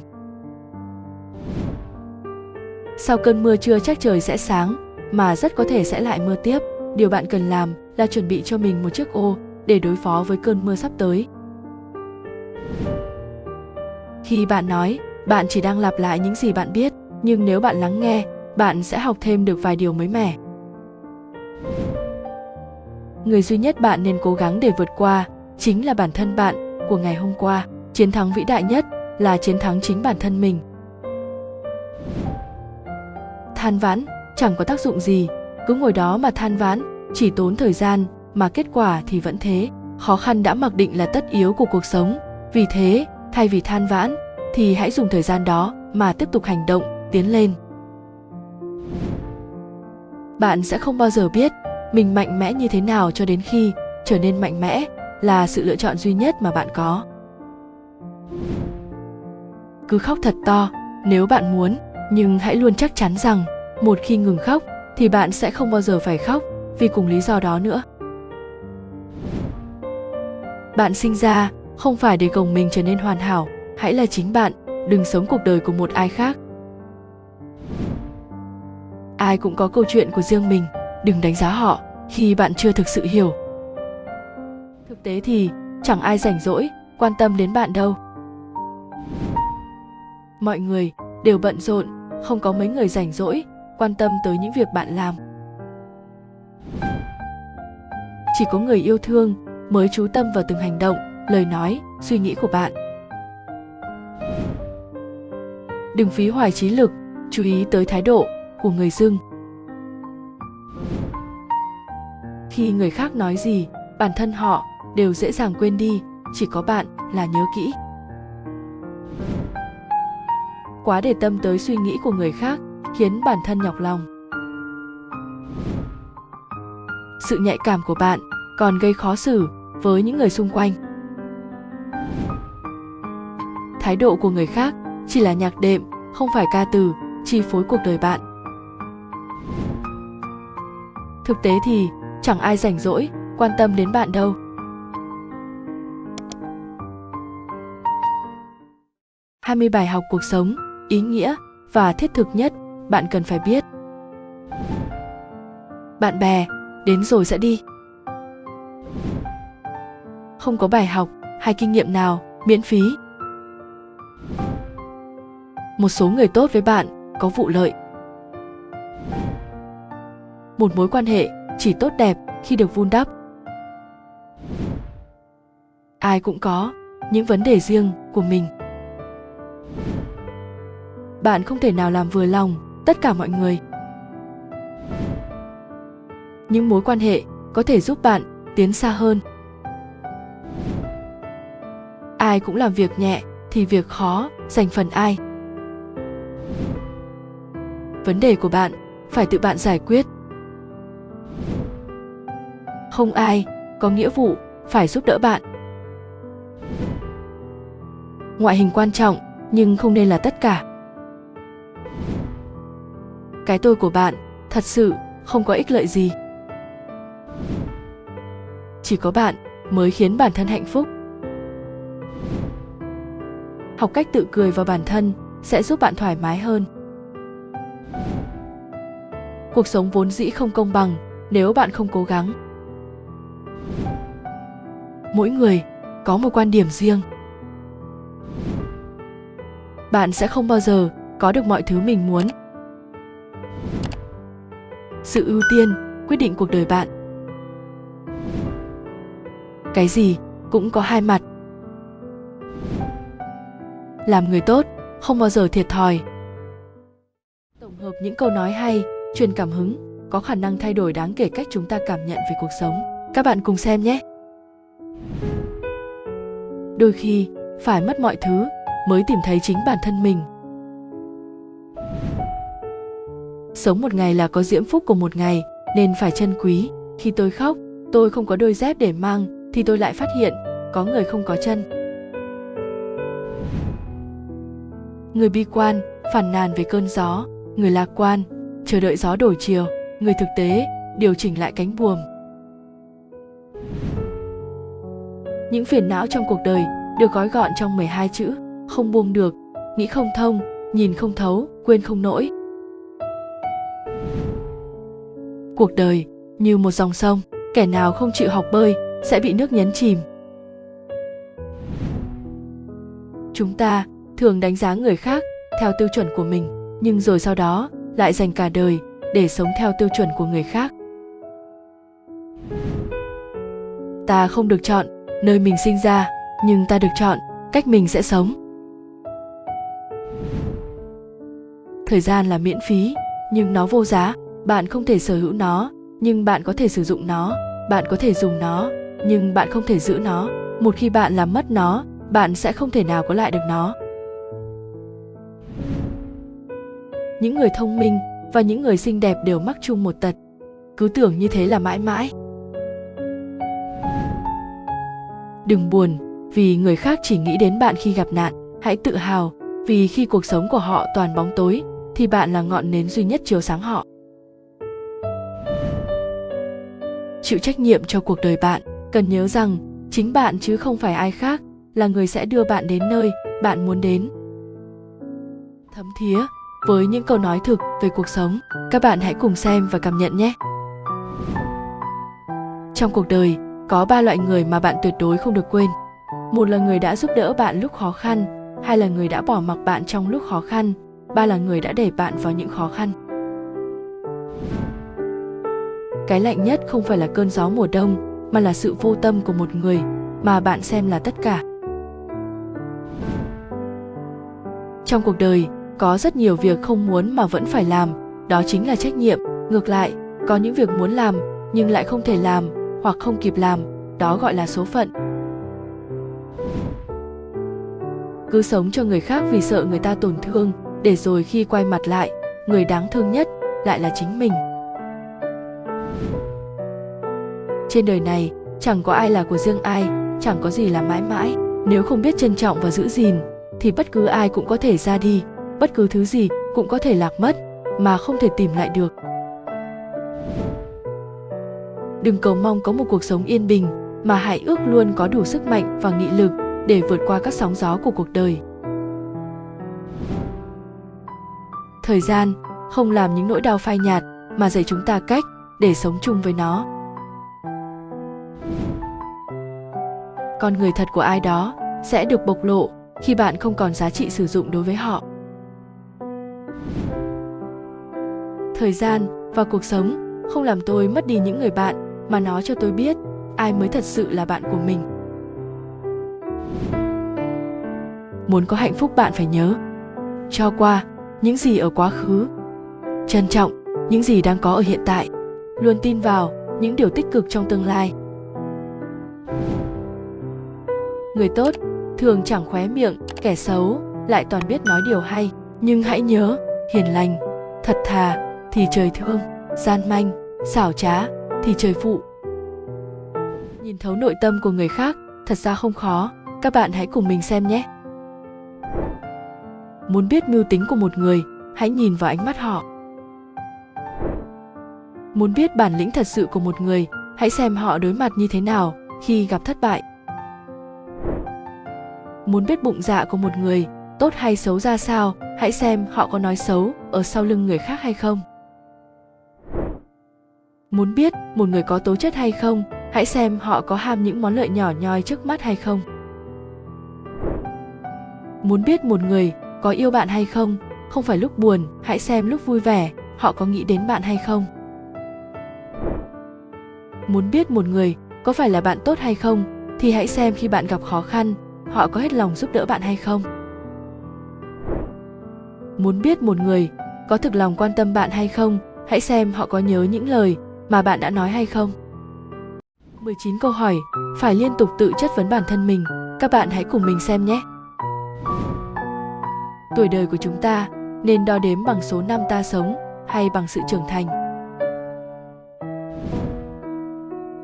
Sau cơn mưa chưa chắc trời sẽ sáng, mà rất có thể sẽ lại mưa tiếp. Điều bạn cần làm là chuẩn bị cho mình một chiếc ô để đối phó với cơn mưa sắp tới. Khi bạn nói, bạn chỉ đang lặp lại những gì bạn biết, nhưng nếu bạn lắng nghe, bạn sẽ học thêm được vài điều mới mẻ người duy nhất bạn nên cố gắng để vượt qua chính là bản thân bạn của ngày hôm qua. Chiến thắng vĩ đại nhất là chiến thắng chính bản thân mình. Than vãn, chẳng có tác dụng gì. Cứ ngồi đó mà than vãn, chỉ tốn thời gian mà kết quả thì vẫn thế. Khó khăn đã mặc định là tất yếu của cuộc sống. Vì thế, thay vì than vãn, thì hãy dùng thời gian đó mà tiếp tục hành động, tiến lên. Bạn sẽ không bao giờ biết mình mạnh mẽ như thế nào cho đến khi trở nên mạnh mẽ là sự lựa chọn duy nhất mà bạn có. Cứ khóc thật to, nếu bạn muốn, nhưng hãy luôn chắc chắn rằng, một khi ngừng khóc, thì bạn sẽ không bao giờ phải khóc, vì cùng lý do đó nữa. Bạn sinh ra, không phải để gồng mình trở nên hoàn hảo, hãy là chính bạn, đừng sống cuộc đời của một ai khác. Ai cũng có câu chuyện của riêng mình đừng đánh giá họ khi bạn chưa thực sự hiểu. Thực tế thì chẳng ai rảnh rỗi quan tâm đến bạn đâu. Mọi người đều bận rộn, không có mấy người rảnh rỗi quan tâm tới những việc bạn làm. Chỉ có người yêu thương mới chú tâm vào từng hành động, lời nói, suy nghĩ của bạn. Đừng phí hoài trí lực, chú ý tới thái độ của người dưng. Khi người khác nói gì, bản thân họ đều dễ dàng quên đi, chỉ có bạn là nhớ kỹ. Quá để tâm tới suy nghĩ của người khác khiến bản thân nhọc lòng. Sự nhạy cảm của bạn còn gây khó xử với những người xung quanh. Thái độ của người khác chỉ là nhạc đệm, không phải ca từ, chi phối cuộc đời bạn. Thực tế thì chẳng ai rảnh rỗi quan tâm đến bạn đâu 20 bài học cuộc sống, ý nghĩa và thiết thực nhất bạn cần phải biết. Bạn bè, đến rồi sẽ đi. Không có bài học hay kinh nghiệm nào miễn phí. Một số người tốt với bạn có vụ lợi. Một mối quan hệ chỉ tốt đẹp khi được vun đắp. Ai cũng có những vấn đề riêng của mình. Bạn không thể nào làm vừa lòng tất cả mọi người. Những mối quan hệ có thể giúp bạn tiến xa hơn. Ai cũng làm việc nhẹ thì việc khó dành phần ai. Vấn đề của bạn phải tự bạn giải quyết không ai có nghĩa vụ phải giúp đỡ bạn. Ngoại hình quan trọng nhưng không nên là tất cả. Cái tôi của bạn thật sự không có ích lợi gì. Chỉ có bạn mới khiến bản thân hạnh phúc. Học cách tự cười vào bản thân sẽ giúp bạn thoải mái hơn. Cuộc sống vốn dĩ không công bằng nếu bạn không cố gắng mỗi người có một quan điểm riêng. Bạn sẽ không bao giờ có được mọi thứ mình muốn. Sự ưu tiên, quyết định cuộc đời bạn. Cái gì cũng có hai mặt. Làm người tốt, không bao giờ thiệt thòi. Tổng hợp những câu nói hay, truyền cảm hứng, có khả năng thay đổi đáng kể cách chúng ta cảm nhận về cuộc sống. Các bạn cùng xem nhé! Đôi khi, phải mất mọi thứ mới tìm thấy chính bản thân mình. Sống một ngày là có diễm phúc của một ngày, nên phải trân quý. Khi tôi khóc, tôi không có đôi dép để mang, thì tôi lại phát hiện, có người không có chân. Người bi quan phản nàn về cơn gió. Người lạc quan, chờ đợi gió đổi chiều. Người thực tế, điều chỉnh lại cánh buồm. Những phiền não trong cuộc đời được gói gọn trong 12 chữ. Không buông được, nghĩ không thông, nhìn không thấu, quên không nổi cuộc đời như một dòng sông, kẻ nào không chịu học bơi sẽ bị nước nhấn chìm. Chúng ta thường đánh giá người khác theo tiêu chuẩn của mình, nhưng rồi sau đó lại dành cả đời để sống theo tiêu chuẩn của người khác. Ta không được chọn nơi mình sinh ra, nhưng ta được chọn, cách mình sẽ sống. Thời gian là miễn phí, nhưng nó vô giá. Bạn không thể sở hữu nó, nhưng bạn có thể sử dụng nó. Bạn có thể dùng nó, nhưng bạn không thể giữ nó. Một khi bạn làm mất nó, bạn sẽ không thể nào có lại được nó. Những người thông minh và những người xinh đẹp đều mắc chung một tật. Cứ tưởng như thế là mãi mãi. Đừng buồn, vì người khác chỉ nghĩ đến bạn khi gặp nạn. Hãy tự hào, vì khi cuộc sống của họ toàn bóng tối, thì bạn là ngọn nến duy nhất chiếu sáng họ. Chịu trách nhiệm cho cuộc đời bạn. Cần nhớ rằng, chính bạn chứ không phải ai khác là người sẽ đưa bạn đến nơi bạn muốn đến. Thấm thía với những câu nói thực về cuộc sống, các bạn hãy cùng xem và cảm nhận nhé. Trong cuộc đời có ba loại người mà bạn tuyệt đối không được quên. Một là người đã giúp đỡ bạn lúc khó khăn, hai là người đã bỏ mặc bạn trong lúc khó khăn, ba là người đã đẩy bạn vào những khó khăn. Cái lạnh nhất không phải là cơn gió mùa đông, mà là sự vô tâm của một người mà bạn xem là tất cả. Trong cuộc đời, có rất nhiều việc không muốn mà vẫn phải làm, đó chính là trách nhiệm. Ngược lại, có những việc muốn làm nhưng lại không thể làm hoặc không kịp làm, đó gọi là số phận. Cứ sống cho người khác vì sợ người ta tổn thương, để rồi khi quay mặt lại, người đáng thương nhất lại là chính mình. Trên đời này, chẳng có ai là của riêng ai, chẳng có gì là mãi mãi. Nếu không biết trân trọng và giữ gìn, thì bất cứ ai cũng có thể ra đi, bất cứ thứ gì cũng có thể lạc mất, mà không thể tìm lại được đừng cầu mong có một cuộc sống yên bình, mà hãy ước luôn có đủ sức mạnh và nghị lực để vượt qua các sóng gió của cuộc đời. Thời gian không làm những nỗi đau phai nhạt mà dạy chúng ta cách để sống chung với nó. Con người thật của ai đó sẽ được bộc lộ khi bạn không còn giá trị sử dụng đối với họ. Thời gian và cuộc sống không làm tôi mất đi những người bạn mà nó cho tôi biết ai mới thật sự là bạn của mình. Muốn có hạnh phúc bạn phải nhớ, cho qua những gì ở quá khứ, trân trọng những gì đang có ở hiện tại, luôn tin vào những điều tích cực trong tương lai. Người tốt thường chẳng khóe miệng, kẻ xấu lại toàn biết nói điều hay. Nhưng hãy nhớ, hiền lành, thật thà thì trời thương, gian manh, xảo trá thì trời phụ. Nhìn thấu nội tâm của người khác, thật ra không khó. Các bạn hãy cùng mình xem nhé. Muốn biết mưu tính của một người, hãy nhìn vào ánh mắt họ. Muốn biết bản lĩnh thật sự của một người, hãy xem họ đối mặt như thế nào khi gặp thất bại. Muốn biết bụng dạ của một người, tốt hay xấu ra sao, hãy xem họ có nói xấu ở sau lưng người khác hay không muốn biết một người có tố chất hay không, hãy xem họ có ham những món lợi nhỏ nhoi trước mắt hay không. Muốn biết một người có yêu bạn hay không không phải lúc buồn, hãy xem lúc vui vẻ, họ có nghĩ đến bạn hay không. Muốn biết một người có phải là bạn tốt hay không, thì hãy xem khi bạn gặp khó khăn, họ có hết lòng giúp đỡ bạn hay không. Muốn biết một người có thực lòng quan tâm bạn hay không, hãy xem họ có nhớ những lời mà bạn đã nói hay không? 19 câu hỏi, phải liên tục tự chất vấn bản thân mình. Các bạn hãy cùng mình xem nhé. Tuổi đời của chúng ta nên đo đếm bằng số năm ta sống hay bằng sự trưởng thành.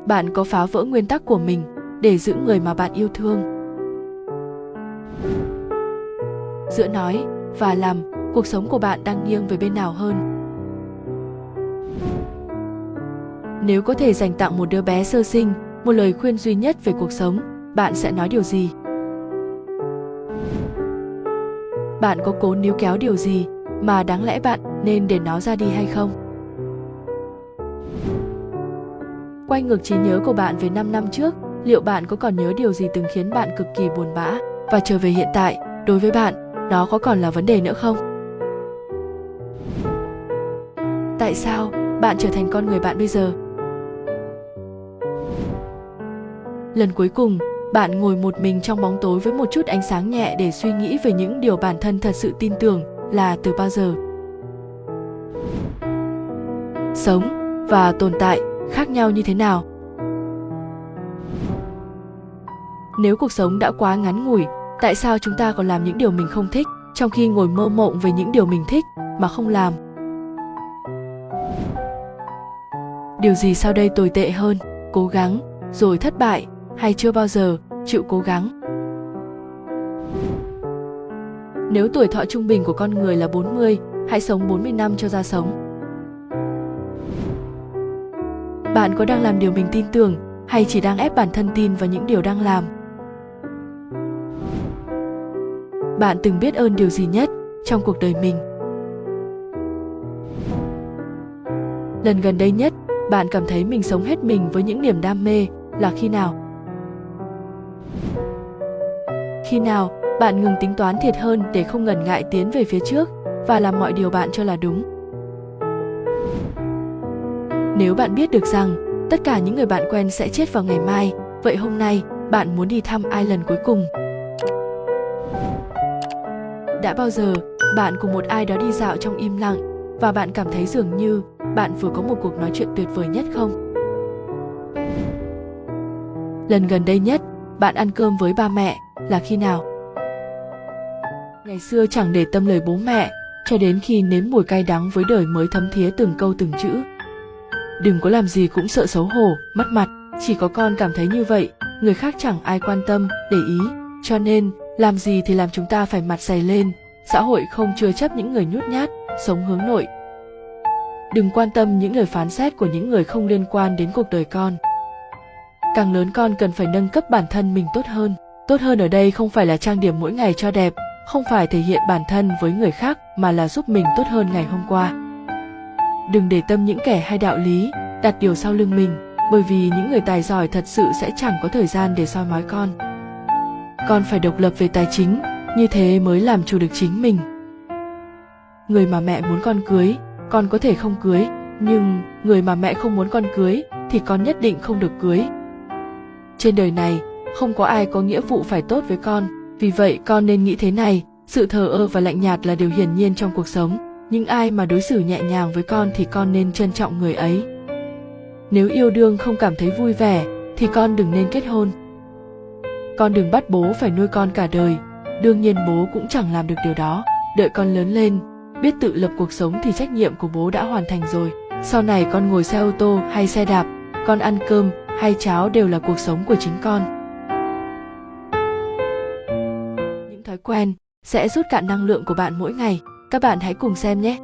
Bạn có phá vỡ nguyên tắc của mình để giữ người mà bạn yêu thương. Giữa nói và làm, cuộc sống của bạn đang nghiêng về bên nào hơn? Nếu có thể dành tặng một đứa bé sơ sinh, một lời khuyên duy nhất về cuộc sống, bạn sẽ nói điều gì? Bạn có cố níu kéo điều gì mà đáng lẽ bạn nên để nó ra đi hay không? Quay ngược trí nhớ của bạn về 5 năm trước, liệu bạn có còn nhớ điều gì từng khiến bạn cực kỳ buồn bã và trở về hiện tại? Đối với bạn, nó có còn là vấn đề nữa không? Tại sao bạn trở thành con người bạn bây giờ? Lần cuối cùng, bạn ngồi một mình trong bóng tối với một chút ánh sáng nhẹ để suy nghĩ về những điều bản thân thật sự tin tưởng là từ bao giờ. Sống và tồn tại khác nhau như thế nào? Nếu cuộc sống đã quá ngắn ngủi, tại sao chúng ta còn làm những điều mình không thích, trong khi ngồi mơ mộng về những điều mình thích mà không làm? Điều gì sau đây tồi tệ hơn? Cố gắng, rồi thất bại, hay chưa bao giờ chịu cố gắng? Nếu tuổi thọ trung bình của con người là 40, hãy sống 40 năm cho ra sống. Bạn có đang làm điều mình tin tưởng hay chỉ đang ép bản thân tin vào những điều đang làm? Bạn từng biết ơn điều gì nhất trong cuộc đời mình? Lần gần đây nhất, bạn cảm thấy mình sống hết mình với những niềm đam mê là khi nào? Khi nào bạn ngừng tính toán thiệt hơn để không ngần ngại tiến về phía trước và làm mọi điều bạn cho là đúng? Nếu bạn biết được rằng tất cả những người bạn quen sẽ chết vào ngày mai, vậy hôm nay bạn muốn đi thăm ai lần cuối cùng? Đã bao giờ bạn cùng một ai đó đi dạo trong im lặng và bạn cảm thấy dường như bạn vừa có một cuộc nói chuyện tuyệt vời nhất không? Lần gần đây nhất, bạn ăn cơm với ba mẹ là khi nào? Ngày xưa chẳng để tâm lời bố mẹ, cho đến khi nếm mùi cay đắng với đời mới thấm thía từng câu từng chữ. Đừng có làm gì cũng sợ xấu hổ, mất mặt, chỉ có con cảm thấy như vậy, người khác chẳng ai quan tâm, để ý, cho nên làm gì thì làm chúng ta phải mặt dày lên, xã hội không chừa chấp những người nhút nhát, sống hướng nội. Đừng quan tâm những lời phán xét của những người không liên quan đến cuộc đời con. Càng lớn con cần phải nâng cấp bản thân mình tốt hơn. Tốt hơn ở đây không phải là trang điểm mỗi ngày cho đẹp, không phải thể hiện bản thân với người khác mà là giúp mình tốt hơn ngày hôm qua. Đừng để tâm những kẻ hay đạo lý, đặt điều sau lưng mình, bởi vì những người tài giỏi thật sự sẽ chẳng có thời gian để soi mói con. Con phải độc lập về tài chính, như thế mới làm chủ được chính mình. Người mà mẹ muốn con cưới, con có thể không cưới, nhưng người mà mẹ không muốn con cưới thì con nhất định không được cưới. Trên đời này, không có ai có nghĩa vụ phải tốt với con, vì vậy con nên nghĩ thế này, sự thờ ơ và lạnh nhạt là điều hiển nhiên trong cuộc sống, nhưng ai mà đối xử nhẹ nhàng với con thì con nên trân trọng người ấy. Nếu yêu đương không cảm thấy vui vẻ thì con đừng nên kết hôn. Con đừng bắt bố phải nuôi con cả đời, đương nhiên bố cũng chẳng làm được điều đó. Đợi con lớn lên, biết tự lập cuộc sống thì trách nhiệm của bố đã hoàn thành rồi. Sau này con ngồi xe ô tô hay xe đạp, con ăn cơm hay cháo đều là cuộc sống của chính con. Quen sẽ rút cạn năng lượng của bạn mỗi ngày. Các bạn hãy cùng xem nhé.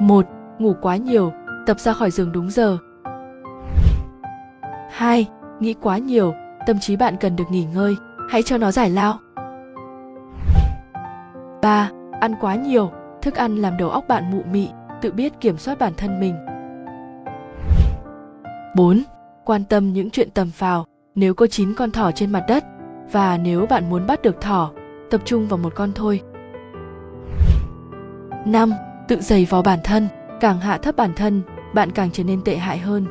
1. Ngủ quá nhiều, tập ra khỏi giường đúng giờ. 2. Nghĩ quá nhiều, tâm trí bạn cần được nghỉ ngơi, hãy cho nó giải lao. 3. Ăn quá nhiều, thức ăn làm đầu óc bạn mụ mị, tự biết kiểm soát bản thân mình. 4. Quan tâm những chuyện tầm phào, nếu có 9 con thỏ trên mặt đất và nếu bạn muốn bắt được thỏ, tập trung vào một con thôi. 5. Tự dày vò bản thân, càng hạ thấp bản thân, bạn càng trở nên tệ hại hơn.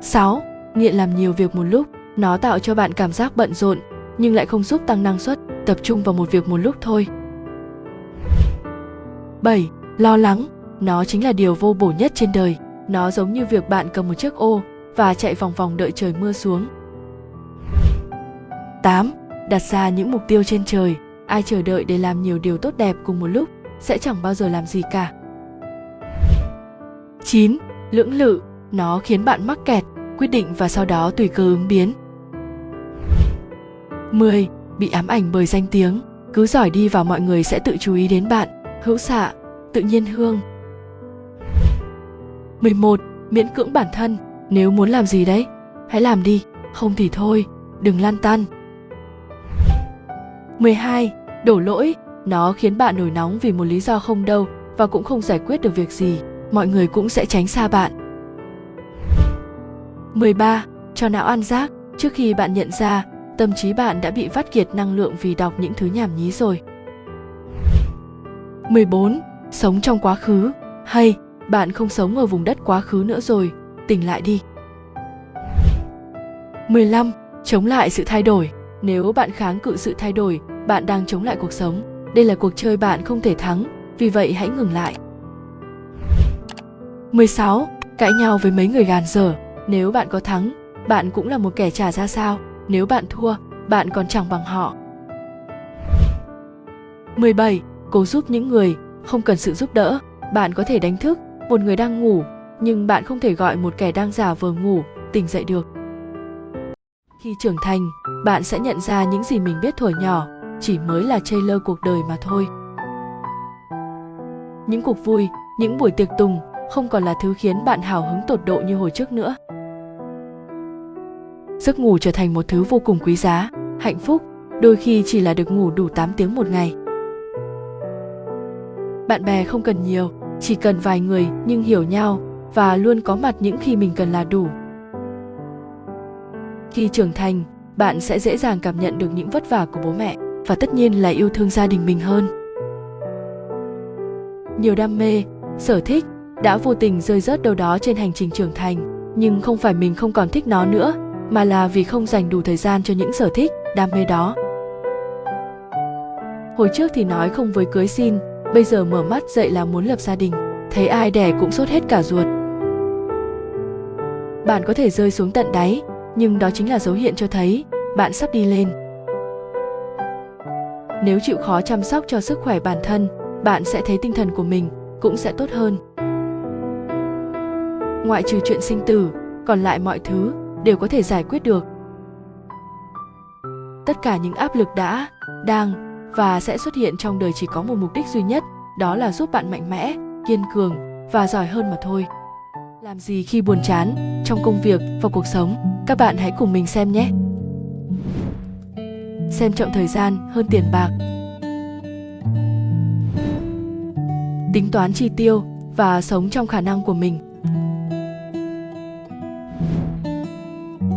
6. Nghiện làm nhiều việc một lúc, nó tạo cho bạn cảm giác bận rộn, nhưng lại không giúp tăng năng suất, tập trung vào một việc một lúc thôi. 7. Lo lắng, nó chính là điều vô bổ nhất trên đời. Nó giống như việc bạn cầm một chiếc ô và chạy vòng vòng đợi trời mưa xuống. 8. Đặt ra những mục tiêu trên trời, ai chờ đợi để làm nhiều điều tốt đẹp cùng một lúc sẽ chẳng bao giờ làm gì cả. 9. Lưỡng lự, nó khiến bạn mắc kẹt, quyết định và sau đó tùy cơ ứng biến. 10. Bị ám ảnh bởi danh tiếng, cứ giỏi đi vào mọi người sẽ tự chú ý đến bạn, hữu xạ, tự nhiên hương. 11. Miễn cưỡng bản thân, nếu muốn làm gì đấy, hãy làm đi, không thì thôi, đừng lan tan. 12. Đổ lỗi, nó khiến bạn nổi nóng vì một lý do không đâu và cũng không giải quyết được việc gì, mọi người cũng sẽ tránh xa bạn. 13. Cho não ăn rác, trước khi bạn nhận ra, tâm trí bạn đã bị vắt kiệt năng lượng vì đọc những thứ nhảm nhí rồi. 14. Sống trong quá khứ, hay bạn không sống ở vùng đất quá khứ nữa rồi, tỉnh lại đi. 15. Chống lại sự thay đổi. Nếu bạn kháng cự sự thay đổi, bạn đang chống lại cuộc sống. Đây là cuộc chơi bạn không thể thắng, vì vậy hãy ngừng lại. 16. Cãi nhau với mấy người gàn dở. Nếu bạn có thắng, bạn cũng là một kẻ trả ra sao. Nếu bạn thua, bạn còn chẳng bằng họ. 17. Cố giúp những người, không cần sự giúp đỡ. Bạn có thể đánh thức một người đang ngủ, nhưng bạn không thể gọi một kẻ đang giả vờ ngủ tỉnh dậy được. Khi trưởng thành, bạn sẽ nhận ra những gì mình biết thuở nhỏ chỉ mới là trailer cuộc đời mà thôi. Những cuộc vui, những buổi tiệc tùng không còn là thứ khiến bạn hào hứng tột độ như hồi trước nữa. Giấc ngủ trở thành một thứ vô cùng quý giá, hạnh phúc, đôi khi chỉ là được ngủ đủ 8 tiếng một ngày. Bạn bè không cần nhiều, chỉ cần vài người nhưng hiểu nhau và luôn có mặt những khi mình cần là đủ. Khi trưởng thành, bạn sẽ dễ dàng cảm nhận được những vất vả của bố mẹ và tất nhiên là yêu thương gia đình mình hơn. Nhiều đam mê, sở thích đã vô tình rơi rớt đâu đó trên hành trình trưởng thành, nhưng không phải mình không còn thích nó nữa, mà là vì không dành đủ thời gian cho những sở thích, đam mê đó. Hồi trước thì nói không với cưới xin, bây giờ mở mắt dậy là muốn lập gia đình, thấy ai đẻ cũng sốt hết cả ruột. Bạn có thể rơi xuống tận đáy, nhưng đó chính là dấu hiệu cho thấy bạn sắp đi lên. Nếu chịu khó chăm sóc cho sức khỏe bản thân, bạn sẽ thấy tinh thần của mình cũng sẽ tốt hơn. Ngoại trừ chuyện sinh tử, còn lại mọi thứ đều có thể giải quyết được. Tất cả những áp lực đã, đang và sẽ xuất hiện trong đời chỉ có một mục đích duy nhất, đó là giúp bạn mạnh mẽ, kiên cường và giỏi hơn mà thôi. Làm gì khi buồn chán trong công việc và cuộc sống? Các bạn hãy cùng mình xem nhé. Xem trọng thời gian, hơn tiền bạc. Tính toán chi tiêu và sống trong khả năng của mình.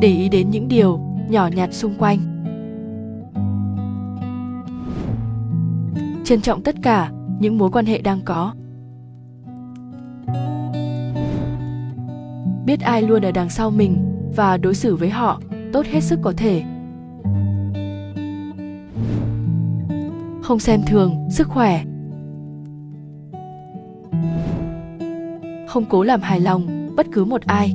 Để ý đến những điều nhỏ nhặt xung quanh. Trân trọng tất cả những mối quan hệ đang có biết ai luôn ở đằng sau mình và đối xử với họ tốt hết sức có thể. Không xem thường sức khỏe. Không cố làm hài lòng bất cứ một ai.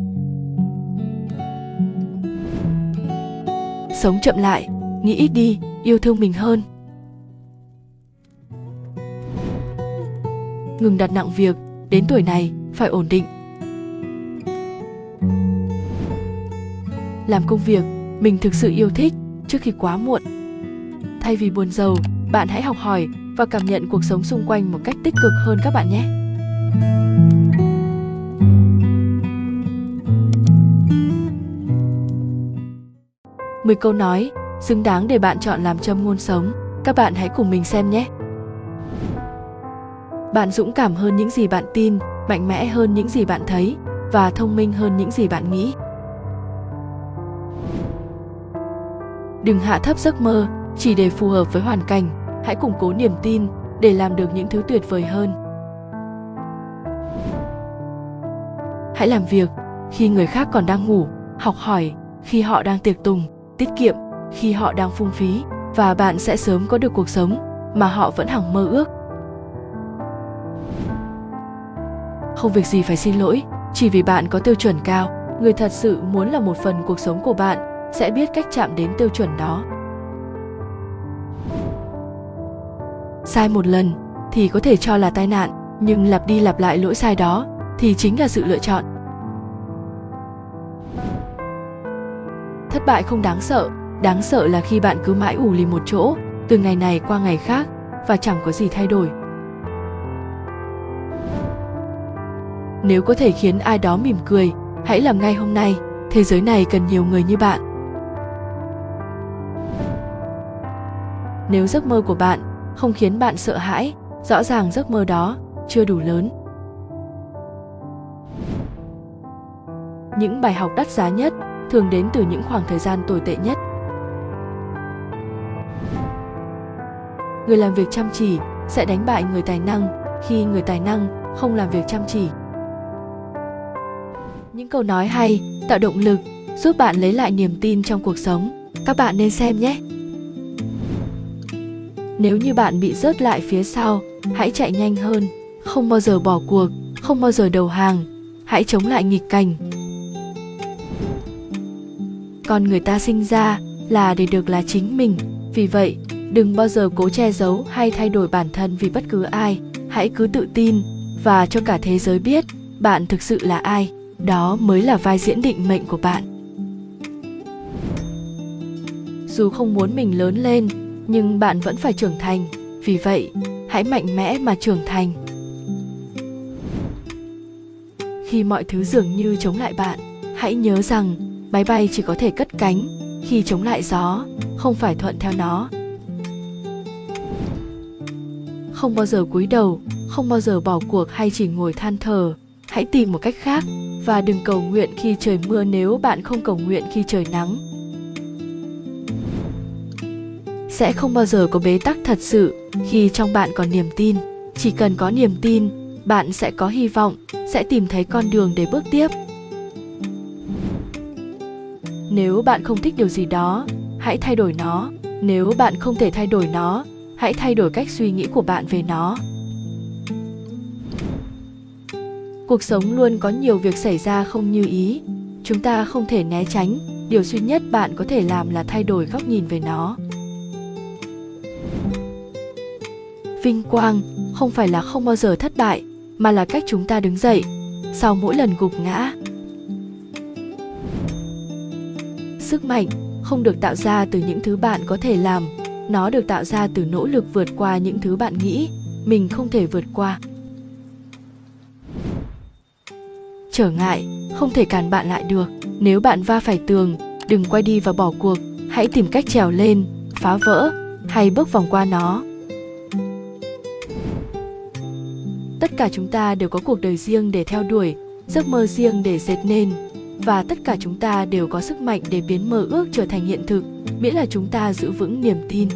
Sống chậm lại, nghĩ ít đi, yêu thương mình hơn. Ngừng đặt nặng việc, đến tuổi này phải ổn định. Làm công việc mình thực sự yêu thích trước khi quá muộn. Thay vì buồn giàu, bạn hãy học hỏi và cảm nhận cuộc sống xung quanh một cách tích cực hơn các bạn nhé. Mười câu nói xứng đáng để bạn chọn làm châm ngôn sống. Các bạn hãy cùng mình xem nhé. Bạn dũng cảm hơn những gì bạn tin, mạnh mẽ hơn những gì bạn thấy và thông minh hơn những gì bạn nghĩ. Đừng hạ thấp giấc mơ, chỉ để phù hợp với hoàn cảnh. Hãy củng cố niềm tin để làm được những thứ tuyệt vời hơn. Hãy làm việc khi người khác còn đang ngủ, học hỏi khi họ đang tiệc tùng, tiết kiệm khi họ đang phung phí, và bạn sẽ sớm có được cuộc sống mà họ vẫn hằng mơ ước. Không việc gì phải xin lỗi, chỉ vì bạn có tiêu chuẩn cao. Người thật sự muốn là một phần cuộc sống của bạn sẽ biết cách chạm đến tiêu chuẩn đó. Sai một lần thì có thể cho là tai nạn, nhưng lặp đi lặp lại lỗi sai đó thì chính là sự lựa chọn. Thất bại không đáng sợ đáng sợ là khi bạn cứ mãi ủ lì một chỗ, từ ngày này qua ngày khác, và chẳng có gì thay đổi. Nếu có thể khiến ai đó mỉm cười, hãy làm ngay hôm nay, thế giới này cần nhiều người như bạn. Nếu giấc mơ của bạn không khiến bạn sợ hãi, rõ ràng giấc mơ đó chưa đủ lớn. Những bài học đắt giá nhất thường đến từ những khoảng thời gian tồi tệ nhất. Người làm việc chăm chỉ sẽ đánh bại người tài năng khi người tài năng không làm việc chăm chỉ. Những câu nói hay tạo động lực giúp bạn lấy lại niềm tin trong cuộc sống. Các bạn nên xem nhé nếu như bạn bị rớt lại phía sau, hãy chạy nhanh hơn, không bao giờ bỏ cuộc, không bao giờ đầu hàng, hãy chống lại nghịch cảnh. Con người ta sinh ra là để được là chính mình, vì vậy, đừng bao giờ cố che giấu hay thay đổi bản thân vì bất cứ ai. Hãy cứ tự tin và cho cả thế giới biết bạn thực sự là ai. Đó mới là vai diễn định mệnh của bạn. Dù không muốn mình lớn lên nhưng bạn vẫn phải trưởng thành. Vì vậy, hãy mạnh mẽ mà trưởng thành. Khi mọi thứ dường như chống lại bạn, hãy nhớ rằng máy bay chỉ có thể cất cánh khi chống lại gió, không phải thuận theo nó. Không bao giờ cúi đầu, không bao giờ bỏ cuộc hay chỉ ngồi than thở. Hãy tìm một cách khác và đừng cầu nguyện khi trời mưa nếu bạn không cầu nguyện khi trời nắng sẽ không bao giờ có bế tắc thật sự khi trong bạn còn niềm tin. Chỉ cần có niềm tin, bạn sẽ có hy vọng, sẽ tìm thấy con đường để bước tiếp. Nếu bạn không thích điều gì đó, hãy thay đổi nó. Nếu bạn không thể thay đổi nó, hãy thay đổi cách suy nghĩ của bạn về nó. Cuộc sống luôn có nhiều việc xảy ra không như ý. Chúng ta không thể né tránh. Điều duy nhất bạn có thể làm là thay đổi góc nhìn về nó. Vinh quang không phải là không bao giờ thất bại, mà là cách chúng ta đứng dậy, sau mỗi lần gục ngã. Sức mạnh không được tạo ra từ những thứ bạn có thể làm, nó được tạo ra từ nỗ lực vượt qua những thứ bạn nghĩ mình không thể vượt qua. Trở ngại không thể cản bạn lại được, nếu bạn va phải tường, đừng quay đi và bỏ cuộc, hãy tìm cách trèo lên, phá vỡ hay bước vòng qua nó. Tất cả chúng ta đều có cuộc đời riêng để theo đuổi, giấc mơ riêng để dệt nên. Và tất cả chúng ta đều có sức mạnh để biến mơ ước trở thành hiện thực, miễn là chúng ta giữ vững niềm tin.